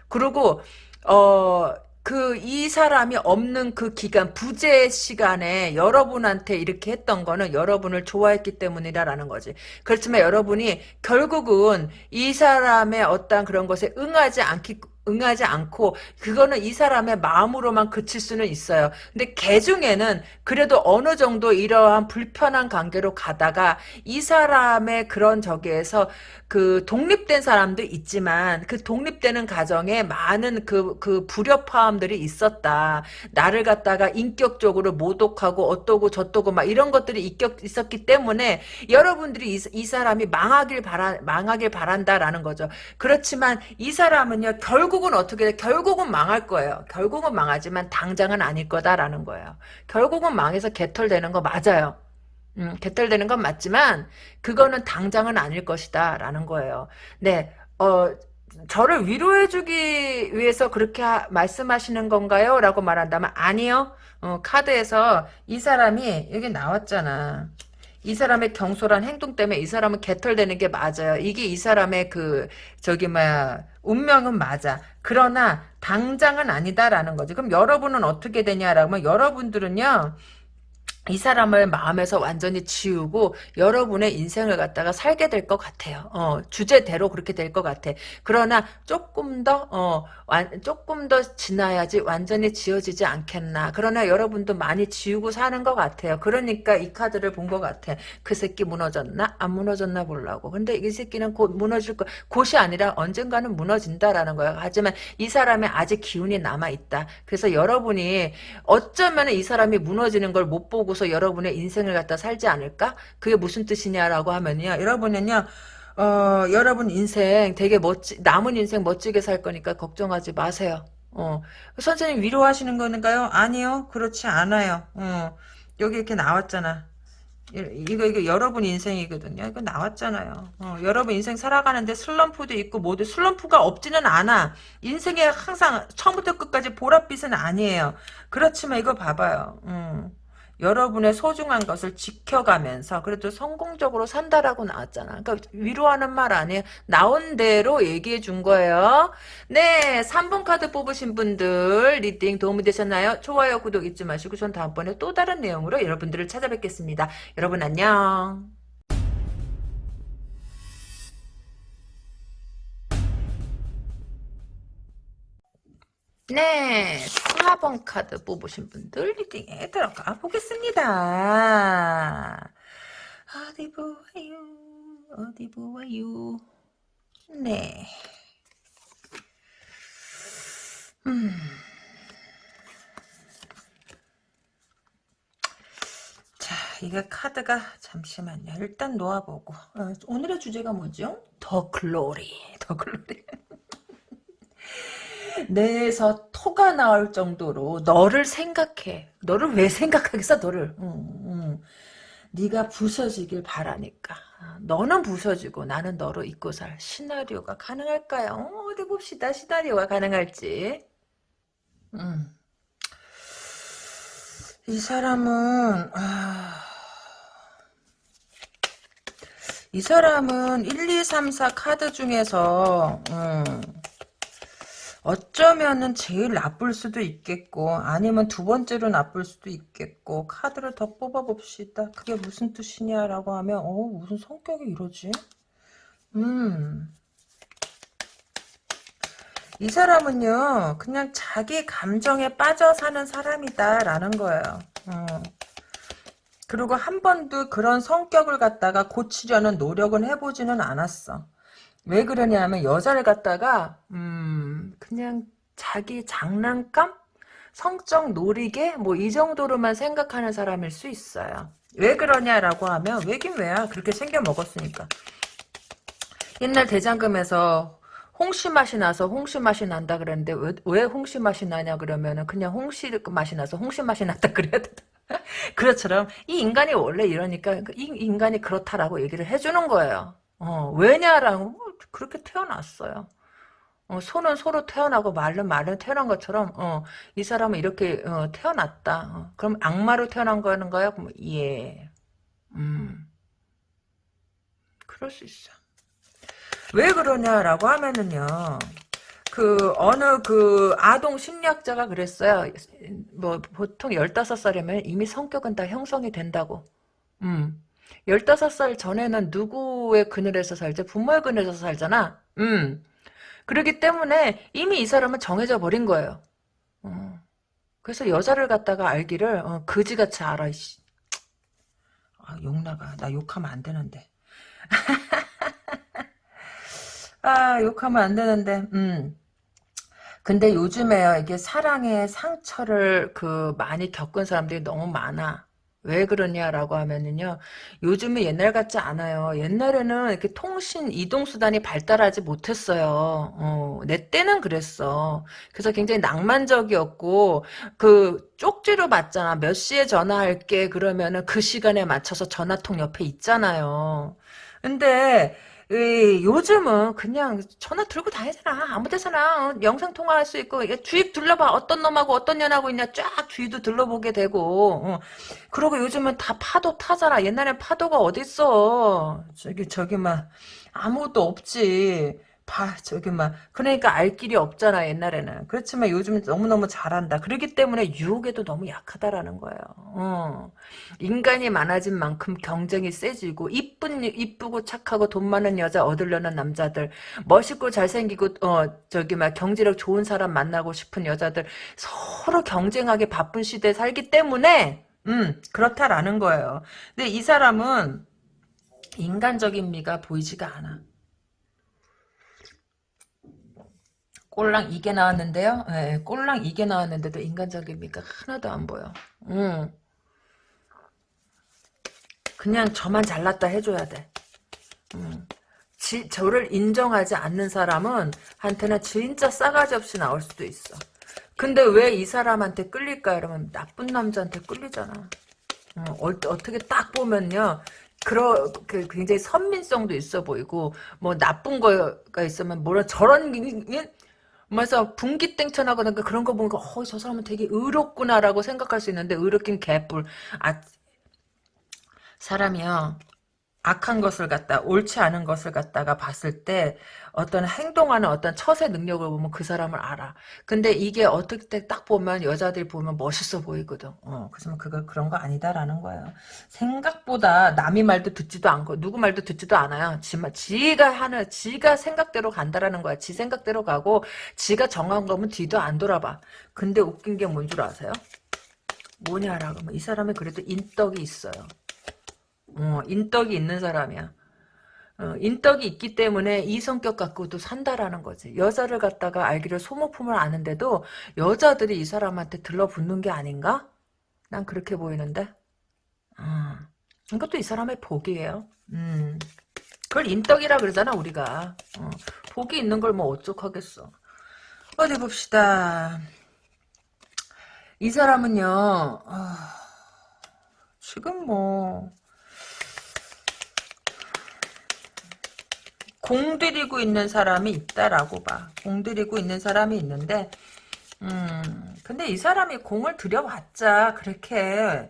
그리고 어 그 이 사람이 없는 그 기간 부재 시간에 여러분한테 이렇게 했던 거는 여러분을 좋아했기 때문이라는 거지. 그렇지만 여러분이 결국은 이 사람의 어떤 그런 것에 응하지 않기 응하지 않고 그거는 이 사람의 마음으로만 그칠 수는 있어요. 근데 개 중에는 그래도 어느 정도 이러한 불편한 관계로 가다가 이 사람의 그런 저기에서 그 독립된 사람도 있지만 그 독립되는 가정에 많은 그, 그 불협화음들이 있었다. 나를 갖다가 인격적으로 모독하고 어떠고 저떠고 막 이런 것들이 있격, 있었기 때문에 여러분들이 이, 이 사람이 망하길 바라, 망하길 바란다라는 거죠. 그렇지만 이 사람은요, 결국 은 어떻게 돼? 결국은 망할 거예요. 결국은 망하지만 당장은 아닐 거다라는 거예요. 결국은 망해서 개털되는 거 맞아요. 음, 개털되는 건 맞지만 그거는 당장은 아닐 것이다 라는 거예요. 네, 어, 저를 위로해주기 위해서 그렇게 하, 말씀하시는 건가요? 라고 말한다면 아니요. 어, 카드에서 이 사람이 여기 나왔잖아. 이 사람의 경솔한 행동 때문에 이 사람은 개털되는 게 맞아요. 이게 이 사람의 그 저기 뭐야 운명은 맞아. 그러나 당장은 아니다라는 거지. 그럼 여러분은 어떻게 되냐라고 하면 여러분들은요. 이 사람을 마음에서 완전히 지우고 여러분의 인생을 갖다가 살게 될 것 같아요. 어, 주제대로 그렇게 될 것 같아. 그러나 조금 더 어, 완, 조금 더 지나야지 완전히 지워지지 않겠나. 그러나 여러분도 많이 지우고 사는 것 같아요. 그러니까 이 카드를 본 것 같아. 그 새끼 무너졌나? 안 무너졌나 보려고. 근데 이 새끼는 곧 무너질 거, 곧이 아니라 언젠가는 무너진다라는 거야. 하지만 이 사람의 아직 기운이 남아있다. 그래서 여러분이 어쩌면 이 사람이 무너지는 걸 못 보고 보고서 여러분의 인생을 갖다 살지 않을까? 그게 무슨 뜻이냐라고 하면요. 여러분은요. 어, 여러분 인생 되게 멋지, 남은 인생 멋지게 살 거니까 걱정하지 마세요. 어. 선생님 위로하시는 건가요? 아니요. 그렇지 않아요. 어. 여기 이렇게 나왔잖아. 이거 이거 여러분 인생이거든요. 이거 나왔잖아요. 어, 여러분 인생 살아가는데 슬럼프도 있고 모두 슬럼프가 없지는 않아. 인생에 항상 처음부터 끝까지 보랏빛은 아니에요. 그렇지만 이거 봐봐요. 음. 여러분의 소중한 것을 지켜가면서 그래도 성공적으로 산다라고 나왔잖아. 그러니까 위로하는 말 아니에요. 나온 대로 얘기해 준 거예요. 네, 3번 카드 뽑으신 분들 reading 도움이 되셨나요? 좋아요, 구독 잊지 마시고 전 다음번에 또 다른 내용으로 여러분들을 찾아뵙겠습니다. 여러분 안녕. 네, 4번 카드 뽑으신 분들 리딩에 들어가 보겠습니다. 어디 보아요, 어디 보아요. 네. 음. 자, 이게 카드가 잠시만요. 일단 놓아보고 어, 오늘의 주제가 뭐죠? 더 글로리, 더 글로리. 뇌에서 토가 나올 정도로 너를 생각해. 너를 왜 생각하겠어? 너를. 응, 응. 네가 부서지길 바라니까. 너는 부서지고 나는 너로 잊고 살 시나리오가 가능할까요? 어, 디 봅시다. 시나리오가 가능할지. 음. 이 사람은 아... 이 사람은 1, 2, 3, 4 카드 중에서 음... 어쩌면은 제일 나쁠 수도 있겠고 아니면 두 번째로 나쁠 수도 있겠고 카드를 더 뽑아봅시다. 그게 무슨 뜻이냐라고 하면 어 무슨 성격이 이러지? 음. 이 사람은요, 그냥 자기 감정에 빠져 사는 사람이다 라는 거예요. 어. 그리고 한 번도 그런 성격을 갖다가 고치려는 노력은 해보지는 않았어. 왜 그러냐면 여자를 갖다가 음 그냥 자기 장난감? 성적 놀이게? 뭐이 정도로만 생각하는 사람일 수 있어요. 왜 그러냐라고 하면 왜긴 왜야 그렇게 생겨 먹었으니까 옛날 대장금에서 홍시 맛이 나서 홍시 맛이 난다 그랬는데 왜, 왜 홍시 맛이 나냐 그러면은 그냥 홍시 맛이 나서 홍시 맛이 났다 그래야 돼. 그렇처럼 이 인간이 원래 이러니까 이 인간이 그렇다라고 얘기를 해주는 거예요. 어, 왜냐라고 뭐 그렇게 태어났어요. 어, 소는 소로 태어나고 말은 말로 태어난 것처럼 어, 이 사람은 이렇게 어, 태어났다. 어, 그럼 악마로 태어난 거는 거야? 그럼 예. 음. 그럴 수 있어. 왜 그러냐라고 하면은요. 그 어느 그 아동 심리학자가 그랬어요. 뭐 보통 15살이면 이미 성격은 다 형성이 된다고. 음. 15살 전에는 누구의 그늘에서 살지? 부모의 그늘에서 살잖아. 음. 그러기 때문에 이미 이 사람은 정해져 버린 거예요. 어. 그래서 여자를 갖다가 알기를 어, 그지같이 알아. 이씨. 아, 욕 나가. 나 욕하면 안 되는데. 아, 욕하면 안 되는데. 음. 근데 요즘에요, 이게 사랑의 상처를 그 많이 겪은 사람들이 너무 많아. 왜 그러냐라고 하면은요, 요즘은 옛날 같지 않아요. 옛날에는 이렇게 통신, 이동 수단이 발달하지 못했어요. 어, 내 때는 그랬어. 그래서 굉장히 낭만적이었고, 그, 쪽지로 받잖아. 몇 시에 전화할게. 그러면은 그 시간에 맞춰서 전화통 옆에 있잖아요. 근데, 이, 요즘은 그냥 전화 들고 다니잖아. 아무 데서나 어, 영상 통화할 수 있고 주입 둘러봐. 어떤 놈하고 어떤 년하고 있냐 쫙 주위도 둘러보게 되고 어. 그러고 요즘은 다 파도 타잖아. 옛날엔 파도가 어딨어. 저기 저기 막 아무것도 없지. 봐 저기 막. 그러니까 알 길이 없잖아 옛날에는. 그렇지만 요즘은 너무너무 잘한다. 그렇기 때문에 유혹에도 너무 약하다라는 거예요. 어. 인간이 많아진 만큼 경쟁이 세지고 이쁜 이쁘고 착하고 돈 많은 여자 얻으려는 남자들 멋있고 잘생기고 어 저기 막 경제력 좋은 사람 만나고 싶은 여자들 서로 경쟁하게 바쁜 시대에 살기 때문에 음 그렇다라는 거예요. 근데 이 사람은 인간적인 미가 보이지가 않아 꼴랑 이게 나왔는데요. 네, 꼴랑 이게 나왔는데도 인간적인 미가 하나도 안 보여. 음. 그냥 저만 잘났다 해줘야 돼. 음. 지, 저를 인정하지 않는 사람은 한테는 진짜 싸가지 없이 나올 수도 있어. 근데 왜 이 사람한테 끌릴까? 이러면 나쁜 남자한테 끌리잖아. 어, 어떻게 딱 보면요. 그러, 그 굉장히 선민성도 있어 보이고, 뭐, 나쁜 거가 있으면, 뭐라, 저런, 그래서 분기땡천 하거나 그런 거 보니까 어, 저 사람은 되게 의롭구나라고 생각할 수 있는데 의롭긴 개뿔. 아 사람이요. 악한 것을 갖다 옳지 않은 것을 갖다가 봤을 때 어떤 행동하는 어떤 처세 능력을 보면 그 사람을 알아. 근데 이게 어떻게 딱 보면 여자들이 보면 멋있어 보이거든. 어, 그래서 그거 그런 거 아니다라는 거예요. 생각보다 남의 말도 듣지도 않고 누구 말도 듣지도 않아요. 지, 지가 하는 지가 생각대로 간다라는 거야. 지 생각대로 가고 지가 정한 거면 뒤도 안 돌아봐. 근데 웃긴 게 뭔 줄 아세요? 뭐냐라고 이 사람이 그래도 인덕이 있어요. 어, 인덕이 있는 사람이야. 어, 인덕이 있기 때문에 이 성격 갖고도 산다라는 거지. 여자를 갖다가 알기를 소모품을 아는데도 여자들이 이 사람한테 들러붙는 게 아닌가? 난 그렇게 보이는데. 어, 이것도 이 사람의 복이에요. 음. 그걸 인덕이라 그러잖아 우리가. 어, 복이 있는 걸 뭐 어쩌하겠어. 어디 봅시다. 이 사람은요. 어, 지금 뭐 공들이고 있는 사람이 있다라고 봐. 공들이고 있는 사람이 있는데, 음, 근데 이 사람이 공을 들여봤자, 그렇게,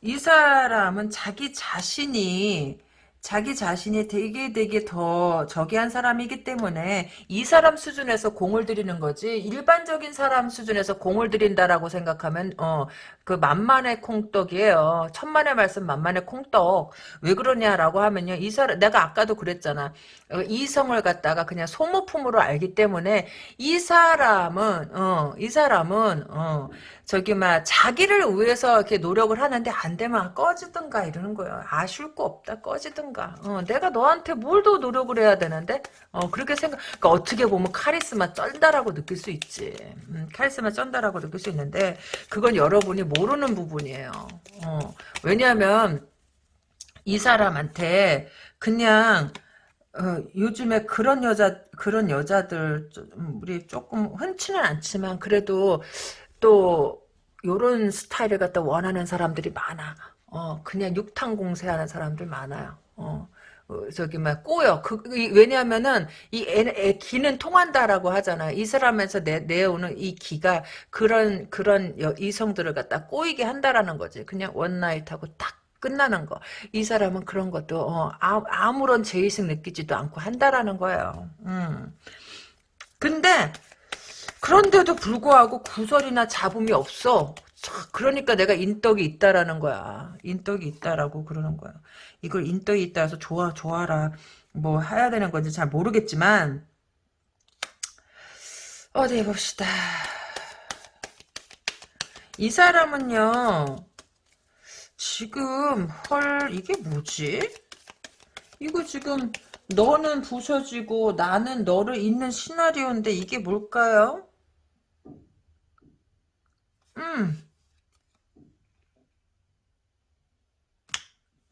이 사람은 자기 자신이, 자기 자신이 되게 되게 더 저기 한 사람이기 때문에 이 사람 수준에서 공을 들이는 거지 일반적인 사람 수준에서 공을 들인다라고 생각하면 어 그 만만의 콩떡이에요. 천만의 말씀 만만의 콩떡. 왜 그러냐라고 하면요. 이 사람 내가 아까도 그랬잖아. 어, 이성을 갖다가 그냥 소모품으로 알기 때문에 이 사람은 어 이 사람은 어 저기 막 자기를 위해서 이렇게 노력을 하는데 안 되면 꺼지든가 이러는 거예요. 아쉬울 거 없다 꺼지든가. 어, 내가 너한테 뭘 더 노력을 해야 되는데 어, 그렇게 생각. 그러니까 어떻게 보면 카리스마 쩐다라고 느낄 수 있지. 음, 카리스마 쩐다라고 느낄 수 있는데 그건 여러분이 모르는 부분이에요. 어, 왜냐하면 이 사람한테 그냥 어, 요즘에 그런 여자 그런 여자들 좀 우리 조금 흔치는 않지만 그래도 또 요런 스타일을 갖다 원하는 사람들이 많아. 어, 그냥 육탕공세하는 사람들 많아요. 어. 어, 저기 막 꼬여. 그 왜냐하면은 이 애, 애, 기는 통한다라고 하잖아. 이 사람에서 내 내오는 이 기가 그런 그런 여, 이성들을 갖다 꼬이게 한다라는 거지. 그냥 원나잇하고 딱 끝나는 거. 이 사람은 그런 것도 어, 아, 무런 죄의식 느끼지도 않고 한다라는 거예요. 음. 근데 그런데도 불구하고 구설이나 잡음이 없어. 그러니까 내가 인덕이 있다라는 거야. 인덕이 있다라고 그러는 거야. 이걸 인덕이 있다 해서 좋아, 좋아라. 뭐 해야 되는 건지 잘 모르겠지만 어디 봅시다. 이 사람은요. 지금 헐 이게 뭐지? 이거 지금 너는 부서지고 나는 너를 잇는 시나리오인데 이게 뭘까요? 음.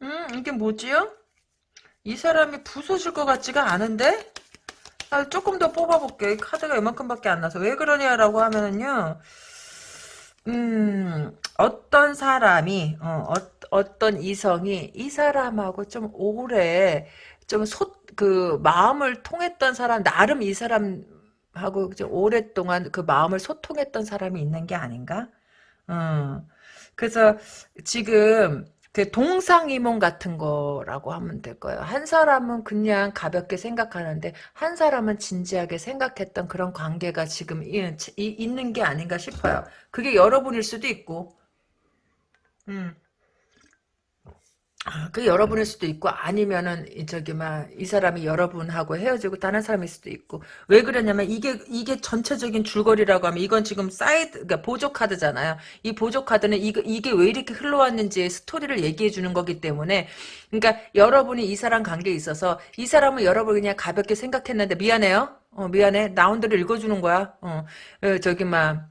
음, 이게 뭐지요? 이 사람이 부서질 것 같지가 않은데? 아, 조금 더 뽑아볼게. 카드가 이만큼밖에 안 나서. 왜 그러냐라고 하면은요, 음, 어떤 사람이, 어, 어, 떤 이성이 이 사람하고 좀 오래, 좀 소, 그, 마음을 통했던 사람, 나름 이 사람하고 좀 오랫동안 그 마음을 소통했던 사람이 있는 게 아닌가? 어. 그래서 지금 그 동상이몽 같은 거라고 하면 될 거예요. 한 사람은 그냥 가볍게 생각하는데 한 사람은 진지하게 생각했던 그런 관계가 지금 있는 게 아닌가 싶어요. 그게 여러분일 수도 있고 음. 아, 그 여러분일 수도 있고 아니면은 저기 막 이 사람이 여러분하고 헤어지고 다른 사람일 수도 있고 왜 그러냐면 이게 이게 전체적인 줄거리라고 하면 이건 지금 사이드 그러니까 보조 카드잖아요. 이 보조 카드는 이게 이게 왜 이렇게 흘러왔는지 스토리를 얘기해 주는 거기 때문에 그러니까 여러분이 이 사람 관계에 있어서 이 사람은 여러분 그냥 가볍게 생각했는데 미안해요. 어 미안해. 나온대로 읽어주는 거야. 어, 어 저기 막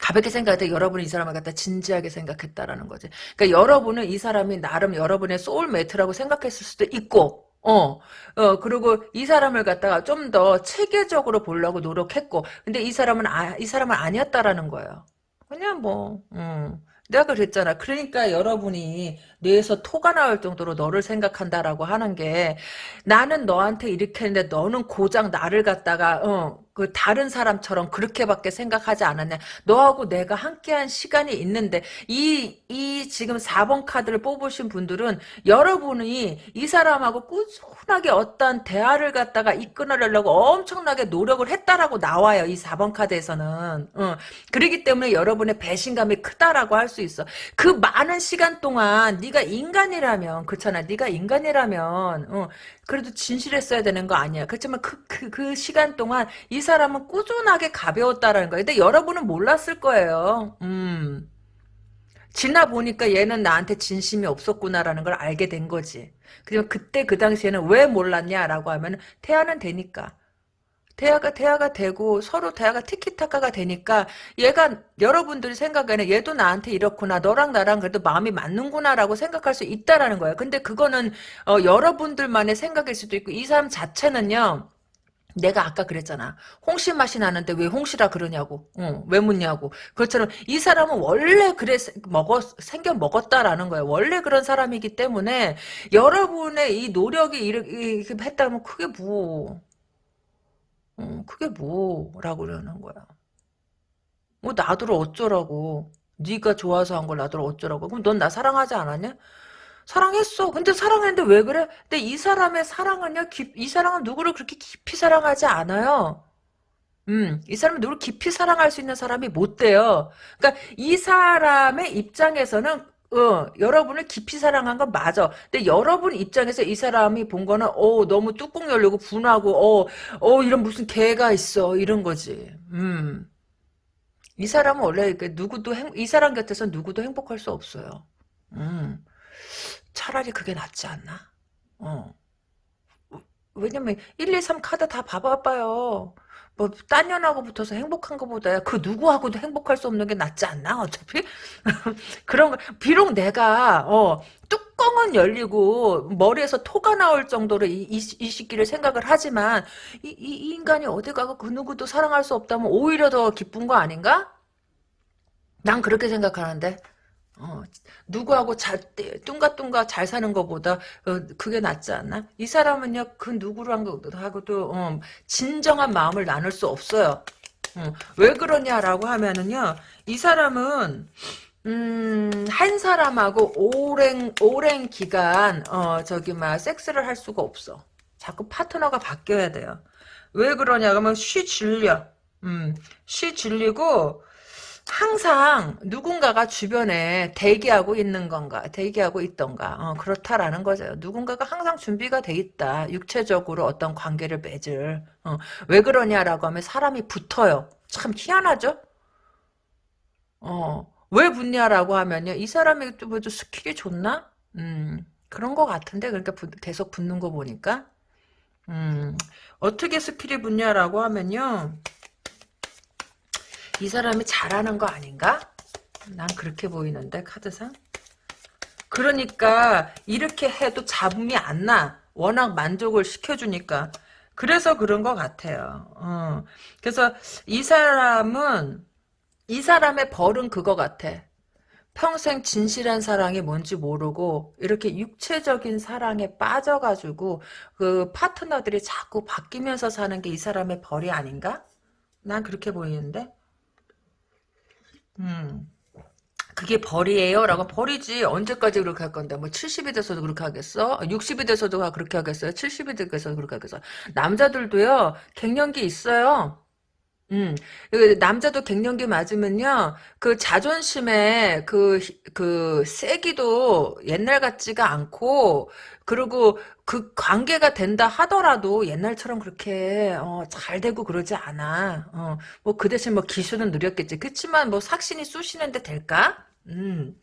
가볍게 생각할 때 여러분이 이 사람을 갖다 진지하게 생각했다라는 거지. 그러니까 여러분은 이 사람이 나름 여러분의 soulmate라고 생각했을 수도 있고, 어, 어, 그리고 이 사람을 갖다가 좀 더 체계적으로 보려고 노력했고, 근데 이 사람은 아, 이 사람은 아니었다라는 거예요. 그냥 뭐, 음. 내가 그랬잖아. 그러니까 여러분이 뇌에서 토가 나올 정도로 너를 생각한다라고 하는 게 나는 너한테 이렇게 했는데 너는 고작 나를 갖다가 어, 그 다른 사람처럼 그렇게밖에 생각하지 않았냐. 너하고 내가 함께한 시간이 있는데 이 이 지금 4번 카드를 뽑으신 분들은 여러분이 이 사람하고 꾸준하게 어떤 대화를 갖다가 이끌어내려고 엄청나게 노력을 했다라고 나와요. 이 4번 카드에서는. 어. 그러기 때문에 여러분의 배신감이 크다라고 할 수 있어. 그 많은 시간 동안 네가 인간이라면 그렇잖아. 네가 인간이라면 어. 그래도 진실했어야 되는 거 아니야. 그렇지만 그, 그, 그 시간 동안 이 사람은 꾸준하게 가벼웠다라는 거예요. 근데 여러분은 몰랐을 거예요. 음. 지나 보니까 얘는 나한테 진심이 없었구나라는 걸 알게 된 거지. 그리고 그때 그 당시에는 왜 몰랐냐라고 하면 태아는 되니까. 대화가 대화가 되고 서로 대화가 티키타카가 되니까 얘가 여러분들이 생각에는 얘도 나한테 이렇구나 너랑 나랑 그래도 마음이 맞는구나라고 생각할 수 있다라는 거예요. 근데 그거는 어, 여러분들만의 생각일 수도 있고 이 사람 자체는요. 내가 아까 그랬잖아. 홍시 맛이 나는데 왜 홍시라 그러냐고. 어, 왜 묻냐고. 그렇처럼 이 사람은 원래 그래 먹었 생겨 먹었다라는 거예요. 원래 그런 사람이기 때문에 여러분의 이 노력이 이렇게 했다면 그게 뭐 어, 그게 뭐라고 그러는 거야. 뭐 나더러 어쩌라고. 네가 좋아서 한 걸 나더러 어쩌라고. 그럼 넌 나 사랑하지 않았냐? 사랑했어. 근데 사랑했는데 왜 그래? 근데 이 사람의 사랑은요, 깊- 이 사랑은 누구를 그렇게 깊이 사랑하지 않아요. 음, 이 사람은 누구를 깊이 사랑할 수 있는 사람이 못 돼요. 그러니까 이 사람의 입장에서는 어, 여러분을 깊이 사랑한 건 맞아. 근데 여러분 입장에서 이 사람이 본 거는 어, 너무 뚜껑 열리고 분하고 어, 어 이런 무슨 개가 있어 이런 거지. 음. 이 사람은 원래 그 누구도 행, 이 사람 곁에서 누구도 행복할 수 없어요. 음. 차라리 그게 낫지 않나? 어. 왜냐면 1, 2, 3 카드 다 봐봐봐요. 뭐, 딴 년하고 붙어서 행복한 것보다 그 누구하고도 행복할 수 없는 게 낫지 않나, 어차피? 그런 거, 비록 내가, 어, 뚜껑은 열리고, 머리에서 토가 나올 정도로 이, 이, 이 시기를 생각을 하지만, 이, 이, 이 인간이 어디 가고 그 누구도 사랑할 수 없다면 오히려 더 기쁜 거 아닌가? 난 그렇게 생각하는데. 어, 누구하고 잘, 뚱가뚱가 잘 사는 것보다, 어, 그게 낫지 않나? 이 사람은요, 그 누구랑하고도, 어, 진정한 마음을 나눌 수 없어요. 어, 왜 그러냐라고 하면은요, 이 사람은, 음, 한 사람하고 오랜, 오랜 기간, 어, 저기, 막, 섹스를 할 수가 없어. 자꾸 파트너가 바뀌어야 돼요. 왜 그러냐, 그러면 쉬 질려. 음, 쉬 질리고, 항상 누군가가 주변에 대기하고 있는 건가, 대기하고 있던가, 어, 그렇다라는 거죠. 누군가가 항상 준비가 돼 있다. 육체적으로 어떤 관계를 맺을. 어, 왜 그러냐라고 하면 사람이 붙어요. 참 희한하죠? 어, 왜 붙냐라고 하면요. 이 사람이 또 뭐 skill이 좋나? 음, 그런 것 같은데, 그러니까 부- 계속 붙는 거 보니까. 음, 어떻게 skill이 붙냐라고 하면요. 이 사람이 잘하는 거 아닌가? 난 그렇게 보이는데 카드상 그러니까 이렇게 해도 잡음이 안 나. 워낙 만족을 시켜주니까. 그래서 그런 것 같아요. 어. 그래서 이 사람은 이 사람의 벌은 그거 같아. 평생 진실한 사랑이 뭔지 모르고 이렇게 육체적인 사랑에 빠져가지고 그 파트너들이 자꾸 바뀌면서 사는 게 이 사람의 벌이 아닌가? 난 그렇게 보이는데. 음. 그게 벌이에요? 라고 벌이지 언제까지 그렇게 할 건데 뭐 70이 돼서도 그렇게 하겠어? 60이 돼서도 그렇게 하겠어요? 70이 돼서도 그렇게 하겠어? 남자들도요 갱년기 있어요 음, 그 남자도 갱년기 맞으면요, 그 자존심에 그, 그, 세기도 옛날 같지가 않고, 그리고 그 관계가 된다 하더라도 옛날처럼 그렇게, 어, 잘 되고 그러지 않아. 어, 뭐 그 대신 뭐 기술은 느렸겠지. 그치만 뭐 삭신이 쑤시는데 될까? 음.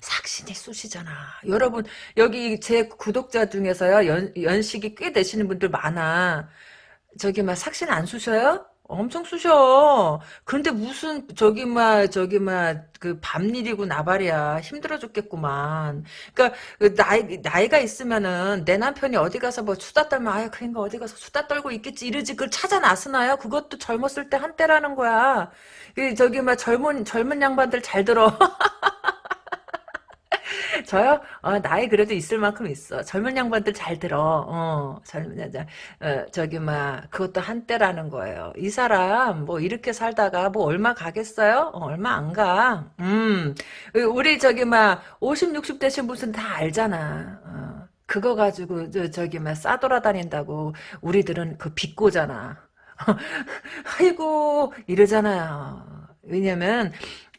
삭신이 쑤시잖아. 여러분, 여기 제 구독자 중에서요, 연, 연식이 꽤 되시는 분들 많아. 저기 막 삭신 안 쑤셔요? 엄청 쑤셔. 그런데 무슨 저기 막 저기 막그 밤일이고 나발이야. 힘들어 죽겠구만. 그러니까 그 나이 나이가 있으면은 내 남편이 어디 가서 뭐 수다 떨면 아유 그러니까 어디 가서 수다 떨고 있겠지 이러지 그걸 찾아 나서나요? 그것도 젊었을 때 한때라는 거야. 그 저기 막 젊은 젊은 양반들 잘 들어. 저요? 어, 나이 그래도 있을 만큼 있어. 젊은 양반들 잘 들어. 어, 젊은 여자. 어, 저기, 막, 그것도 한때라는 거예요. 이 사람, 뭐, 이렇게 살다가, 뭐, 얼마 가겠어요? 어, 얼마 안 가. 음, 우리 저기, 막, 50, 60 되신 분은 다 알잖아. 어, 그거 가지고, 저, 저기, 막, 싸돌아다닌다고, 우리들은 그 비꼬잖아. 아이고, 이러잖아요. 왜냐면,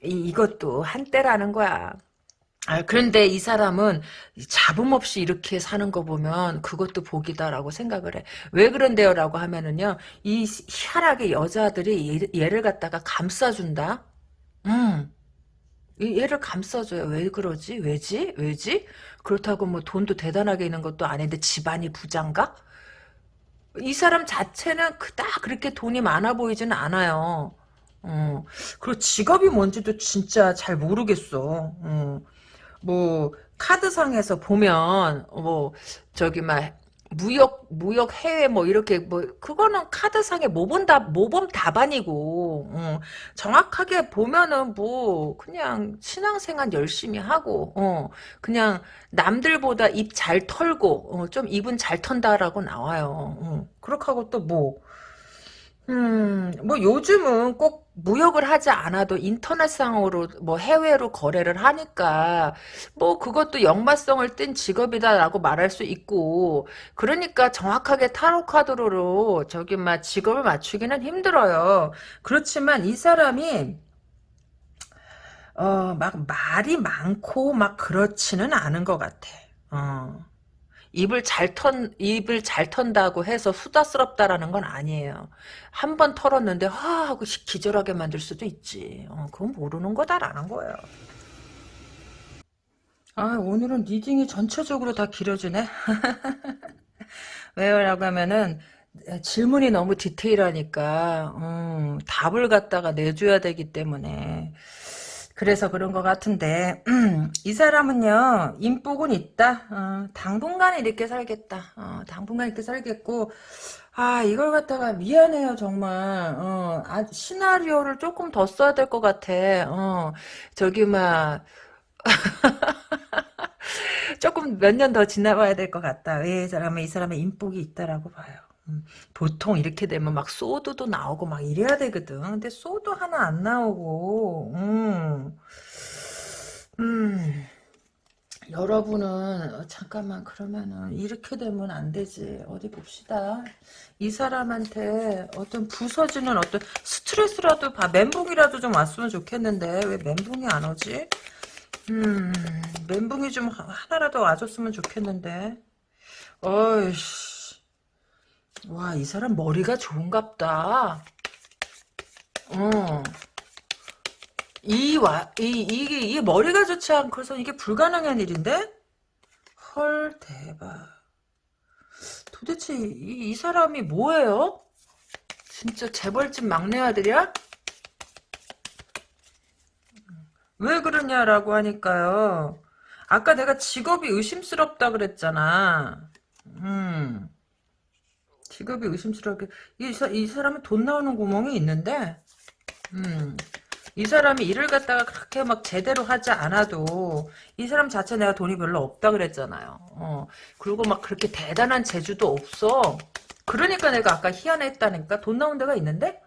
이, 이것도 한때라는 거야. 아, 그런데 이 사람은 잡음 없이 이렇게 사는 거 보면 그것도 복이다라고 생각을 해. 왜 그런데요 라고 하면은요. 이 희한하게 여자들이 얘, 를 갖다가 감싸준다. 음. 얘를 감싸줘요. 왜 그러지? 왜지? 왜지? 그렇다고 뭐 돈도 대단하게 있는 것도 아닌데 집안이 부장가? 이 사람 자체는 그닥 그렇게 돈이 많아 보이지는 않아요. 어. 그리고 직업이 뭔지도 진짜 잘 모르겠어. 어. 뭐 카드상에서 보면 뭐 저기 막 무역 무역 해외 뭐 이렇게 뭐 그거는 카드상의 모범 답 모범 답안이고 어, 정확하게 보면은 뭐 그냥 신앙생활 열심히 하고 어, 그냥 남들보다 입 잘 털고 어, 좀 입은 잘 턴다라고 나와요. 어, 그렇게 하고 또 뭐 음, 뭐 요즘은 꼭 무역을 하지 않아도 인터넷상으로 뭐 해외로 거래를 하니까 뭐 그것도 역마성을 띤 직업이다라고 말할 수 있고 그러니까 정확하게 타로 카드로 저기 막 직업을 맞추기는 힘들어요. 그렇지만 이 사람이 어, 막 말이 많고 막 그렇지는 않은 것 같아. 어. 입을 잘 턴, 입을 잘 턴다고 해서 수다스럽다라는 건 아니에요. 한 번 털었는데, 하, 하고 기절하게 만들 수도 있지. 어, 그건 모르는 거다라는 거예요. 아, 오늘은 reading이 전체적으로 다 길어지네? 왜요 라고 하면은, 질문이 너무 디테일하니까, 음, 답을 갖다가 내줘야 되기 때문에. 그래서 그런 것 같은데 음, 이 사람은요 인복은 있다. 어, 당분간 이렇게 살겠다. 어, 당분간 이렇게 살겠고 아 이걸 갖다가 미안해요 정말. 어, 아, 시나리오를 조금 더 써야 될 것 같아. 어, 저기 막 조금 몇 년 더 지나봐야 될 것 같다. 왜이 사람은 이 사람의 인복이 있다라고 봐요. 음, 보통 이렇게 되면 막 소드도 나오고 막 이래야 되거든. 근데 소드 하나 안 나오고, 음, 음, 여러분은 어, 잠깐만 그러면은 이렇게 되면 안 되지. 어디 봅시다. 이 사람한테 어떤 부서지는 어떤 스트레스라도 봐. 멘붕이라도 좀 왔으면 좋겠는데 왜 멘붕이 안 오지? 음, 멘붕이 좀 하나라도 와줬으면 좋겠는데. 어이씨. 와, 이 사람 머리가 좋은갑다. 어. 이, 와, 이, 이게, 이게 머리가 좋지 않고서 이게 불가능한 일인데? 헐, 대박. 도대체 이, 이 사람이 뭐예요? 진짜 재벌집 막내 아들이야? 왜 그러냐라고 하니까요. 아까 내가 직업이 의심스럽다 그랬잖아. 음. 직업이 의심스럽게 이, 이 사람은 돈 나오는 구멍이 있는데 음, 이 사람이 일을 갖다가 그렇게 막 제대로 하지 않아도 이 사람 자체 내가 돈이 별로 없다 그랬잖아요. 어, 그리고 막 그렇게 대단한 재주도 없어. 그러니까 내가 아까 희한했다니까 돈 나온 데가 있는데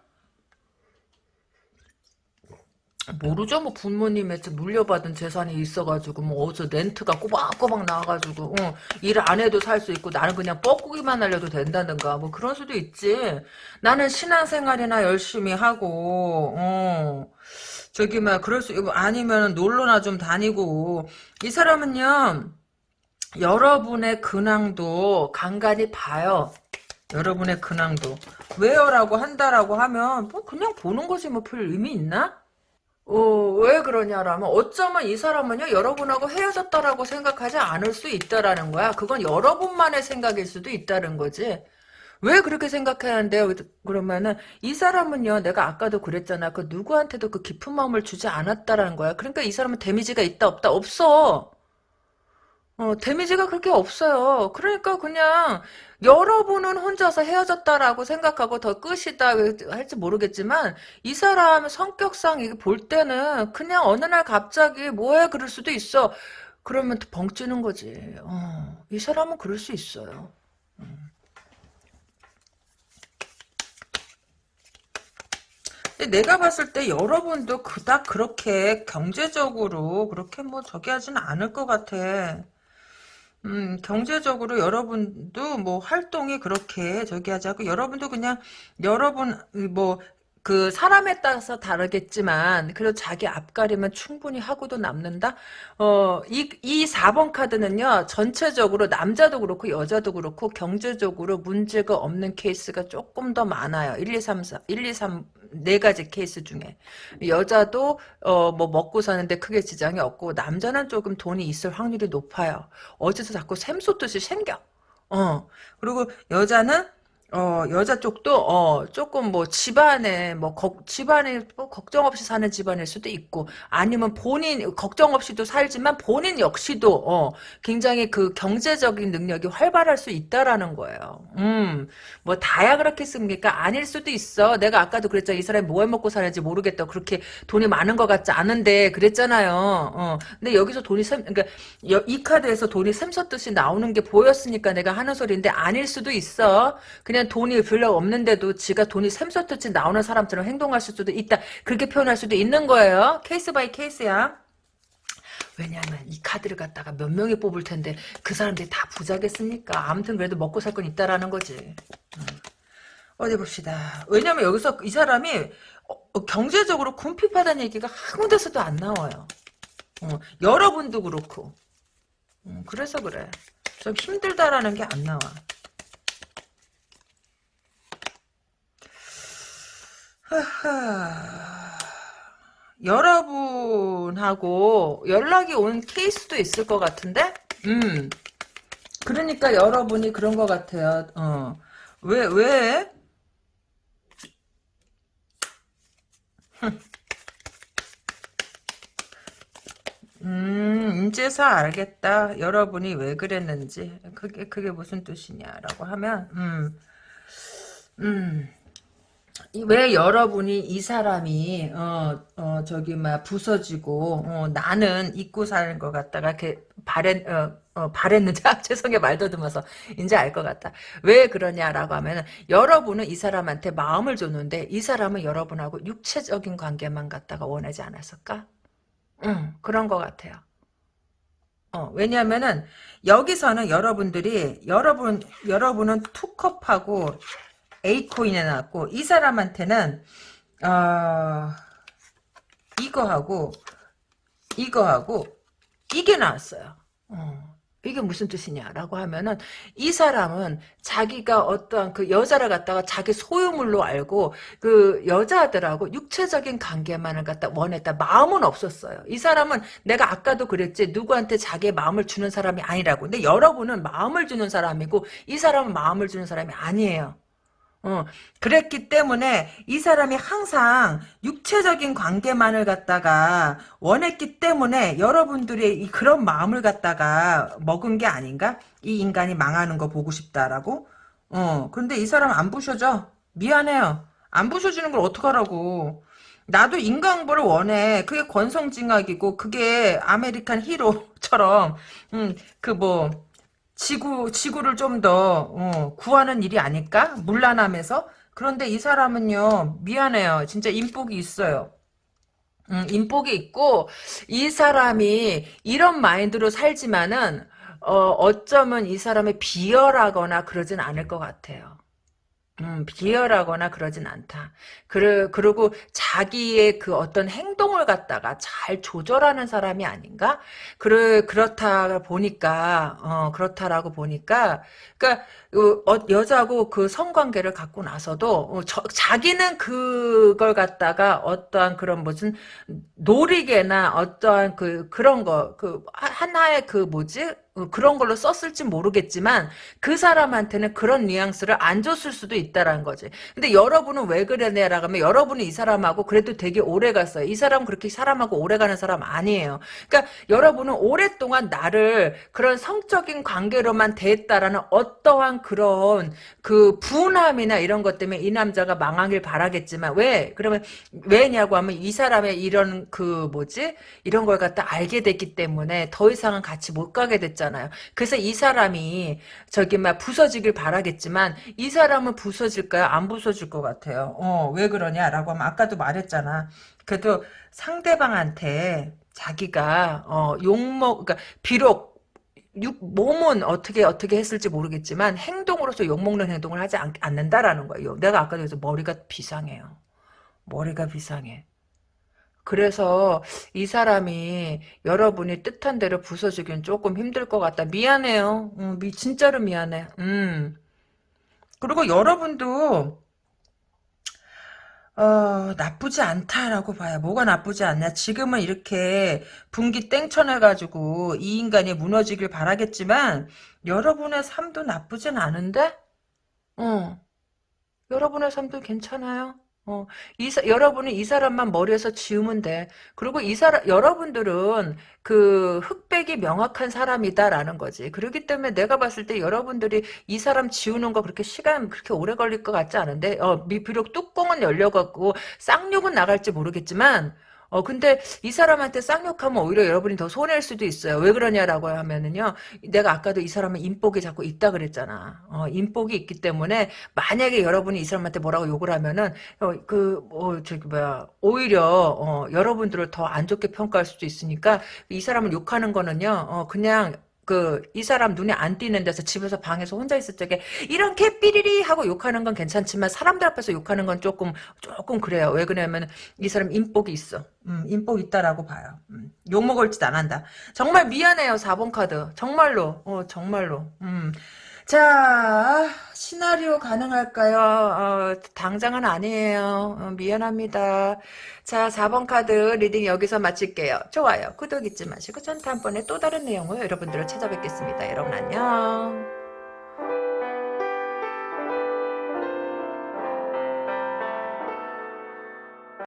모르죠? 뭐 부모님의 물려받은 재산이 있어가지고 뭐 어디서 렌트가 꼬박꼬박 나와가지고 어, 일안 해도 살 수 있고 나는 그냥 뻐꾸기만 하려도 된다든가 뭐 그런 수도 있지. 나는 신앙생활이나 열심히 하고 어, 저기 막 그럴 수 아니면 놀러나 좀 다니고. 이 사람은요 여러분의 근황도 간간히 봐요. 여러분의 근황도. 왜요라고 한다라고 하면 뭐 그냥 보는 거지 뭐. 별 의미 있나? 어, 왜 그러냐라면 어쩌면 이 사람은요 여러분하고 헤어졌다라고 생각하지 않을 수 있다라는 거야. 그건 여러분만의 생각일 수도 있다는 거지. 왜 그렇게 생각하는데 그러면은 이 사람은요 내가 아까도 그랬잖아. 그 누구한테도 그 깊은 마음을 주지 않았다라는 거야. 그러니까 이 사람은 데미지가 있다 없다 없어. 어, 데미지가 그렇게 없어요. 그러니까 그냥 여러분은 혼자서 헤어졌다라고 생각하고 더 끝이다 할지 모르겠지만 이 사람 성격상 이게 볼 때는 그냥 어느 날 갑자기 뭐해 그럴 수도 있어. 그러면 또 벙찌는 거지. 어, 이 사람은 그럴 수 있어요. 음. 내가 봤을 때 여러분도 그닥 그렇게 경제적으로 그렇게 뭐 저기 하지는 않을 것 같아. 음, 경제적으로 여러분도 뭐 활동이 그렇게 저기 하자고 여러분도 그냥 여러분 뭐 그 사람에 따라서 다르겠지만 그래도 자기 앞가림은 충분히 하고도 남는다. 어, 이, 이 4번 카드는요. 전체적으로 남자도 그렇고 여자도 그렇고 경제적으로 문제가 없는 케이스가 조금 더 많아요. 1, 2, 3, 4, 1, 2, 3, 네 가지 케이스 중에 여자도 어 뭐 먹고 사는데 크게 지장이 없고 남자는 조금 돈이 있을 확률이 높아요. 어디서 자꾸 샘솟듯이 생겨. 어 그리고 여자는 어, 여자 쪽도, 어, 조금 뭐, 집안에, 뭐, 거, 집안에, 뭐, 걱정 없이 사는 집안일 수도 있고, 아니면 본인, 걱정 없이도 살지만 본인 역시도, 어, 굉장히 그 경제적인 능력이 활발할 수 있다라는 거예요. 음, 뭐, 다야 그렇겠습니까? 아닐 수도 있어. 내가 아까도 그랬잖아. 이 사람이 뭘 먹고 사는지 모르겠다. 그렇게 돈이 많은 것 같지 않은데, 그랬잖아요. 어, 근데 여기서 돈이 샘, 그러니까, 이 카드에서 돈이 샘솟듯이 나오는 게 보였으니까 내가 하는 소리인데, 아닐 수도 있어. 그냥 보기엔 돈이 별로 없는데도 지가 돈이 샘솟듯이 나오는 사람처럼 행동할 수도 있다. 그렇게 표현할 수도 있는 거예요. case by case야. 왜냐하면 이 카드를 갖다가 몇 명이 뽑을 텐데 그 사람들이 다 부자겠습니까? 아무튼 그래도 먹고 살 건 있다라는 거지. 음. 어디 봅시다. 왜냐면 여기서 이 사람이 어, 경제적으로 궁핍하다는 얘기가 한 군데서도 안 나와요. 어, 여러분도 그렇고. 음, 그래서 그래. 좀 힘들다라는 게 안 나와. 여러분하고 연락이 온 케이스도 있을 것 같은데? 음. 그러니까 여러분이 그런 것 같아요. 어. 왜, 왜? 음, 이제서 알겠다. 여러분이 왜 그랬는지. 그게, 그게 무슨 뜻이냐라고 하면, 음, 음. 왜 여러분이 이 사람이 어, 어 저기 막 부서지고 어, 나는 잊고 사는 것 같다가 바랬 어, 어 바랬는지 아, 죄송해 말 더듬어서 이제 알 것 같다 왜 그러냐라고 하면 여러분은 이 사람한테 마음을 줬는데 이 사람은 여러분하고 육체적인 관계만 갖다가 원하지 않았을까? 응 그런 것 같아요. 어, 왜냐면은 여기서는 여러분들이 여러분 여러분은 투컵하고 A코인에 나왔고 이 사람한테는 어, 이거하고 이거하고 이게 나왔어요. 어, 이게 무슨 뜻이냐라고 하면은 이 사람은 자기가 어떠한 그 여자를 갖다가 자기 소유물로 알고 그 여자들하고 육체적인 관계만을 갖다 원했다. 마음은 없었어요. 이 사람은 내가 아까도 그랬지 누구한테 자기의 마음을 주는 사람이 아니라고. 근데 여러분은 마음을 주는 사람이고 이 사람은 마음을 주는 사람이 아니에요. 어, 그랬기 때문에 이 사람이 항상 육체적인 관계만을 갖다가 원했기 때문에 여러분들이 그런 마음을 갖다가 먹은 게 아닌가? 이 인간이 망하는 거 보고 싶다라고? 어, 근데 이 사람 안 부셔져. 미안해요. 안 부셔주는 걸 어떡하라고. 나도 인과응보를 원해. 그게 권선징악이고, 그게 American hero처럼, 음, 그 뭐, 지구 지구를 좀더 어, 구하는 일이 아닐까? 문란함에서 그런데 이 사람은요 미안해요 진짜 인복이 있어요. 음, 인복이 있고 이 사람이 이런 마인드로 살지만은 어, 어쩌면 이 사람이 비열하거나 그러진 않을 것 같아요. 음, 비열하거나 그러진 않다. 그러, 그리고 자기의 그 어떤 행동을 갖다가 잘 조절하는 사람이 아닌가? 그러, 그렇다 보니까, 어, 그렇다라고 보니까, 그니까, 어, 여자하고 그 성관계를 갖고 나서도, 어, 저, 자기는 그걸 갖다가 어떠한 그런 무슨 놀이개나 어떠한 그, 그런 거, 그, 하나의 그 뭐지? 어, 그런 걸로 썼을지 모르겠지만 그 사람한테는 그런 뉘앙스를 안 줬을 수도 있다라는 거지. 근데 여러분은 왜 그러냐라고 하면 여러분이 이 사람하고 그래도 되게 오래 갔어요. 이 사람은 그렇게 사람하고 오래 가는 사람 아니에요. 그러니까 여러분은 오랫동안 나를 그런 성적인 관계로만 대했다라는 어떠한 그런 그 분함이나 이런 것 때문에 이 남자가 망하길 바라겠지만 왜? 그러면 왜냐고 하면 이 사람의 이런 그 뭐지? 이런 걸 갖다 알게 됐기 때문에 더 이상은 같이 못 가게 됐잖아. 있잖아요. 그래서 이 사람이 저기 막 부서지길 바라겠지만 이 사람은 부서질까요? 안 부서질 것 같아요. 어, 왜 그러냐라고 하면 아까도 말했잖아. 그래도 상대방한테 자기가 어, 욕먹 그러니까 비록 육, 몸은 어떻게 어떻게 했을지 모르겠지만 행동으로서 욕먹는 행동을 하지 않, 않는다라는 거예요. 내가 아까도 그래서 머리가 비상해요. 머리가 비상해. 그래서 이 사람이 여러분이 뜻한 대로 부서지긴 조금 힘들 것 같다. 미안해요. 음, 미, 진짜로 미안해. 음. 그리고 여러분도 어, 나쁘지 않다라고 봐요. 뭐가 나쁘지 않냐. 지금은 이렇게 분기 땡쳐내가지고 이 인간이 무너지길 바라겠지만 여러분의 삶도 나쁘진 않은데? 어. 여러분의 삶도 괜찮아요. 어, 이 사, 여러분은 이 사람만 머리에서 지우면 돼. 그리고 이 사람, 여러분들은 그 흑백이 명확한 사람이다라는 거지. 그렇기 때문에 내가 봤을 때 여러분들이 이 사람 지우는 거 그렇게 시간 그렇게 오래 걸릴 것 같지 않은데, 어, 비록 뚜껑은 열려갖고 쌍욕은 나갈지 모르겠지만, 어, 근데 이 사람한테 쌍욕하면 오히려 여러분이 더 손해일 수도 있어요. 왜 그러냐라고 하면은요. 내가 아까도 이 사람은 인복이 자꾸 있다 그랬잖아. 어, 인복이 있기 때문에 만약에 여러분이 이 사람한테 뭐라고 욕을 하면은 어, 그, 뭐, 저기 뭐야. 오히려 어, 여러분들을 더 안 좋게 평가할 수도 있으니까 이 사람을 욕하는 거는요. 어, 그냥 그, 이 사람 눈에 안 띄는 데서 집에서 방에서 혼자 있을 적에, 이런 개 삐리리 하고 욕하는 건 괜찮지만, 사람들 앞에서 욕하는 건 조금, 조금 그래요. 왜 그러냐면, 이 사람 인복이 있어. 음, 인복 있다라고 봐요. 음, 욕 먹을 짓 안 한다. 정말 미안해요, 4번 카드. 정말로. 어, 정말로. 음. 자, 시나리오 가능할까요? 어, 당장은 아니에요. 어, 미안합니다. 자, 4번 카드 reading 여기서 마칠게요. 좋아요. 구독 잊지 마시고 전 다음번에 또 다른 내용으로 여러분들을 찾아뵙겠습니다. 여러분 안녕.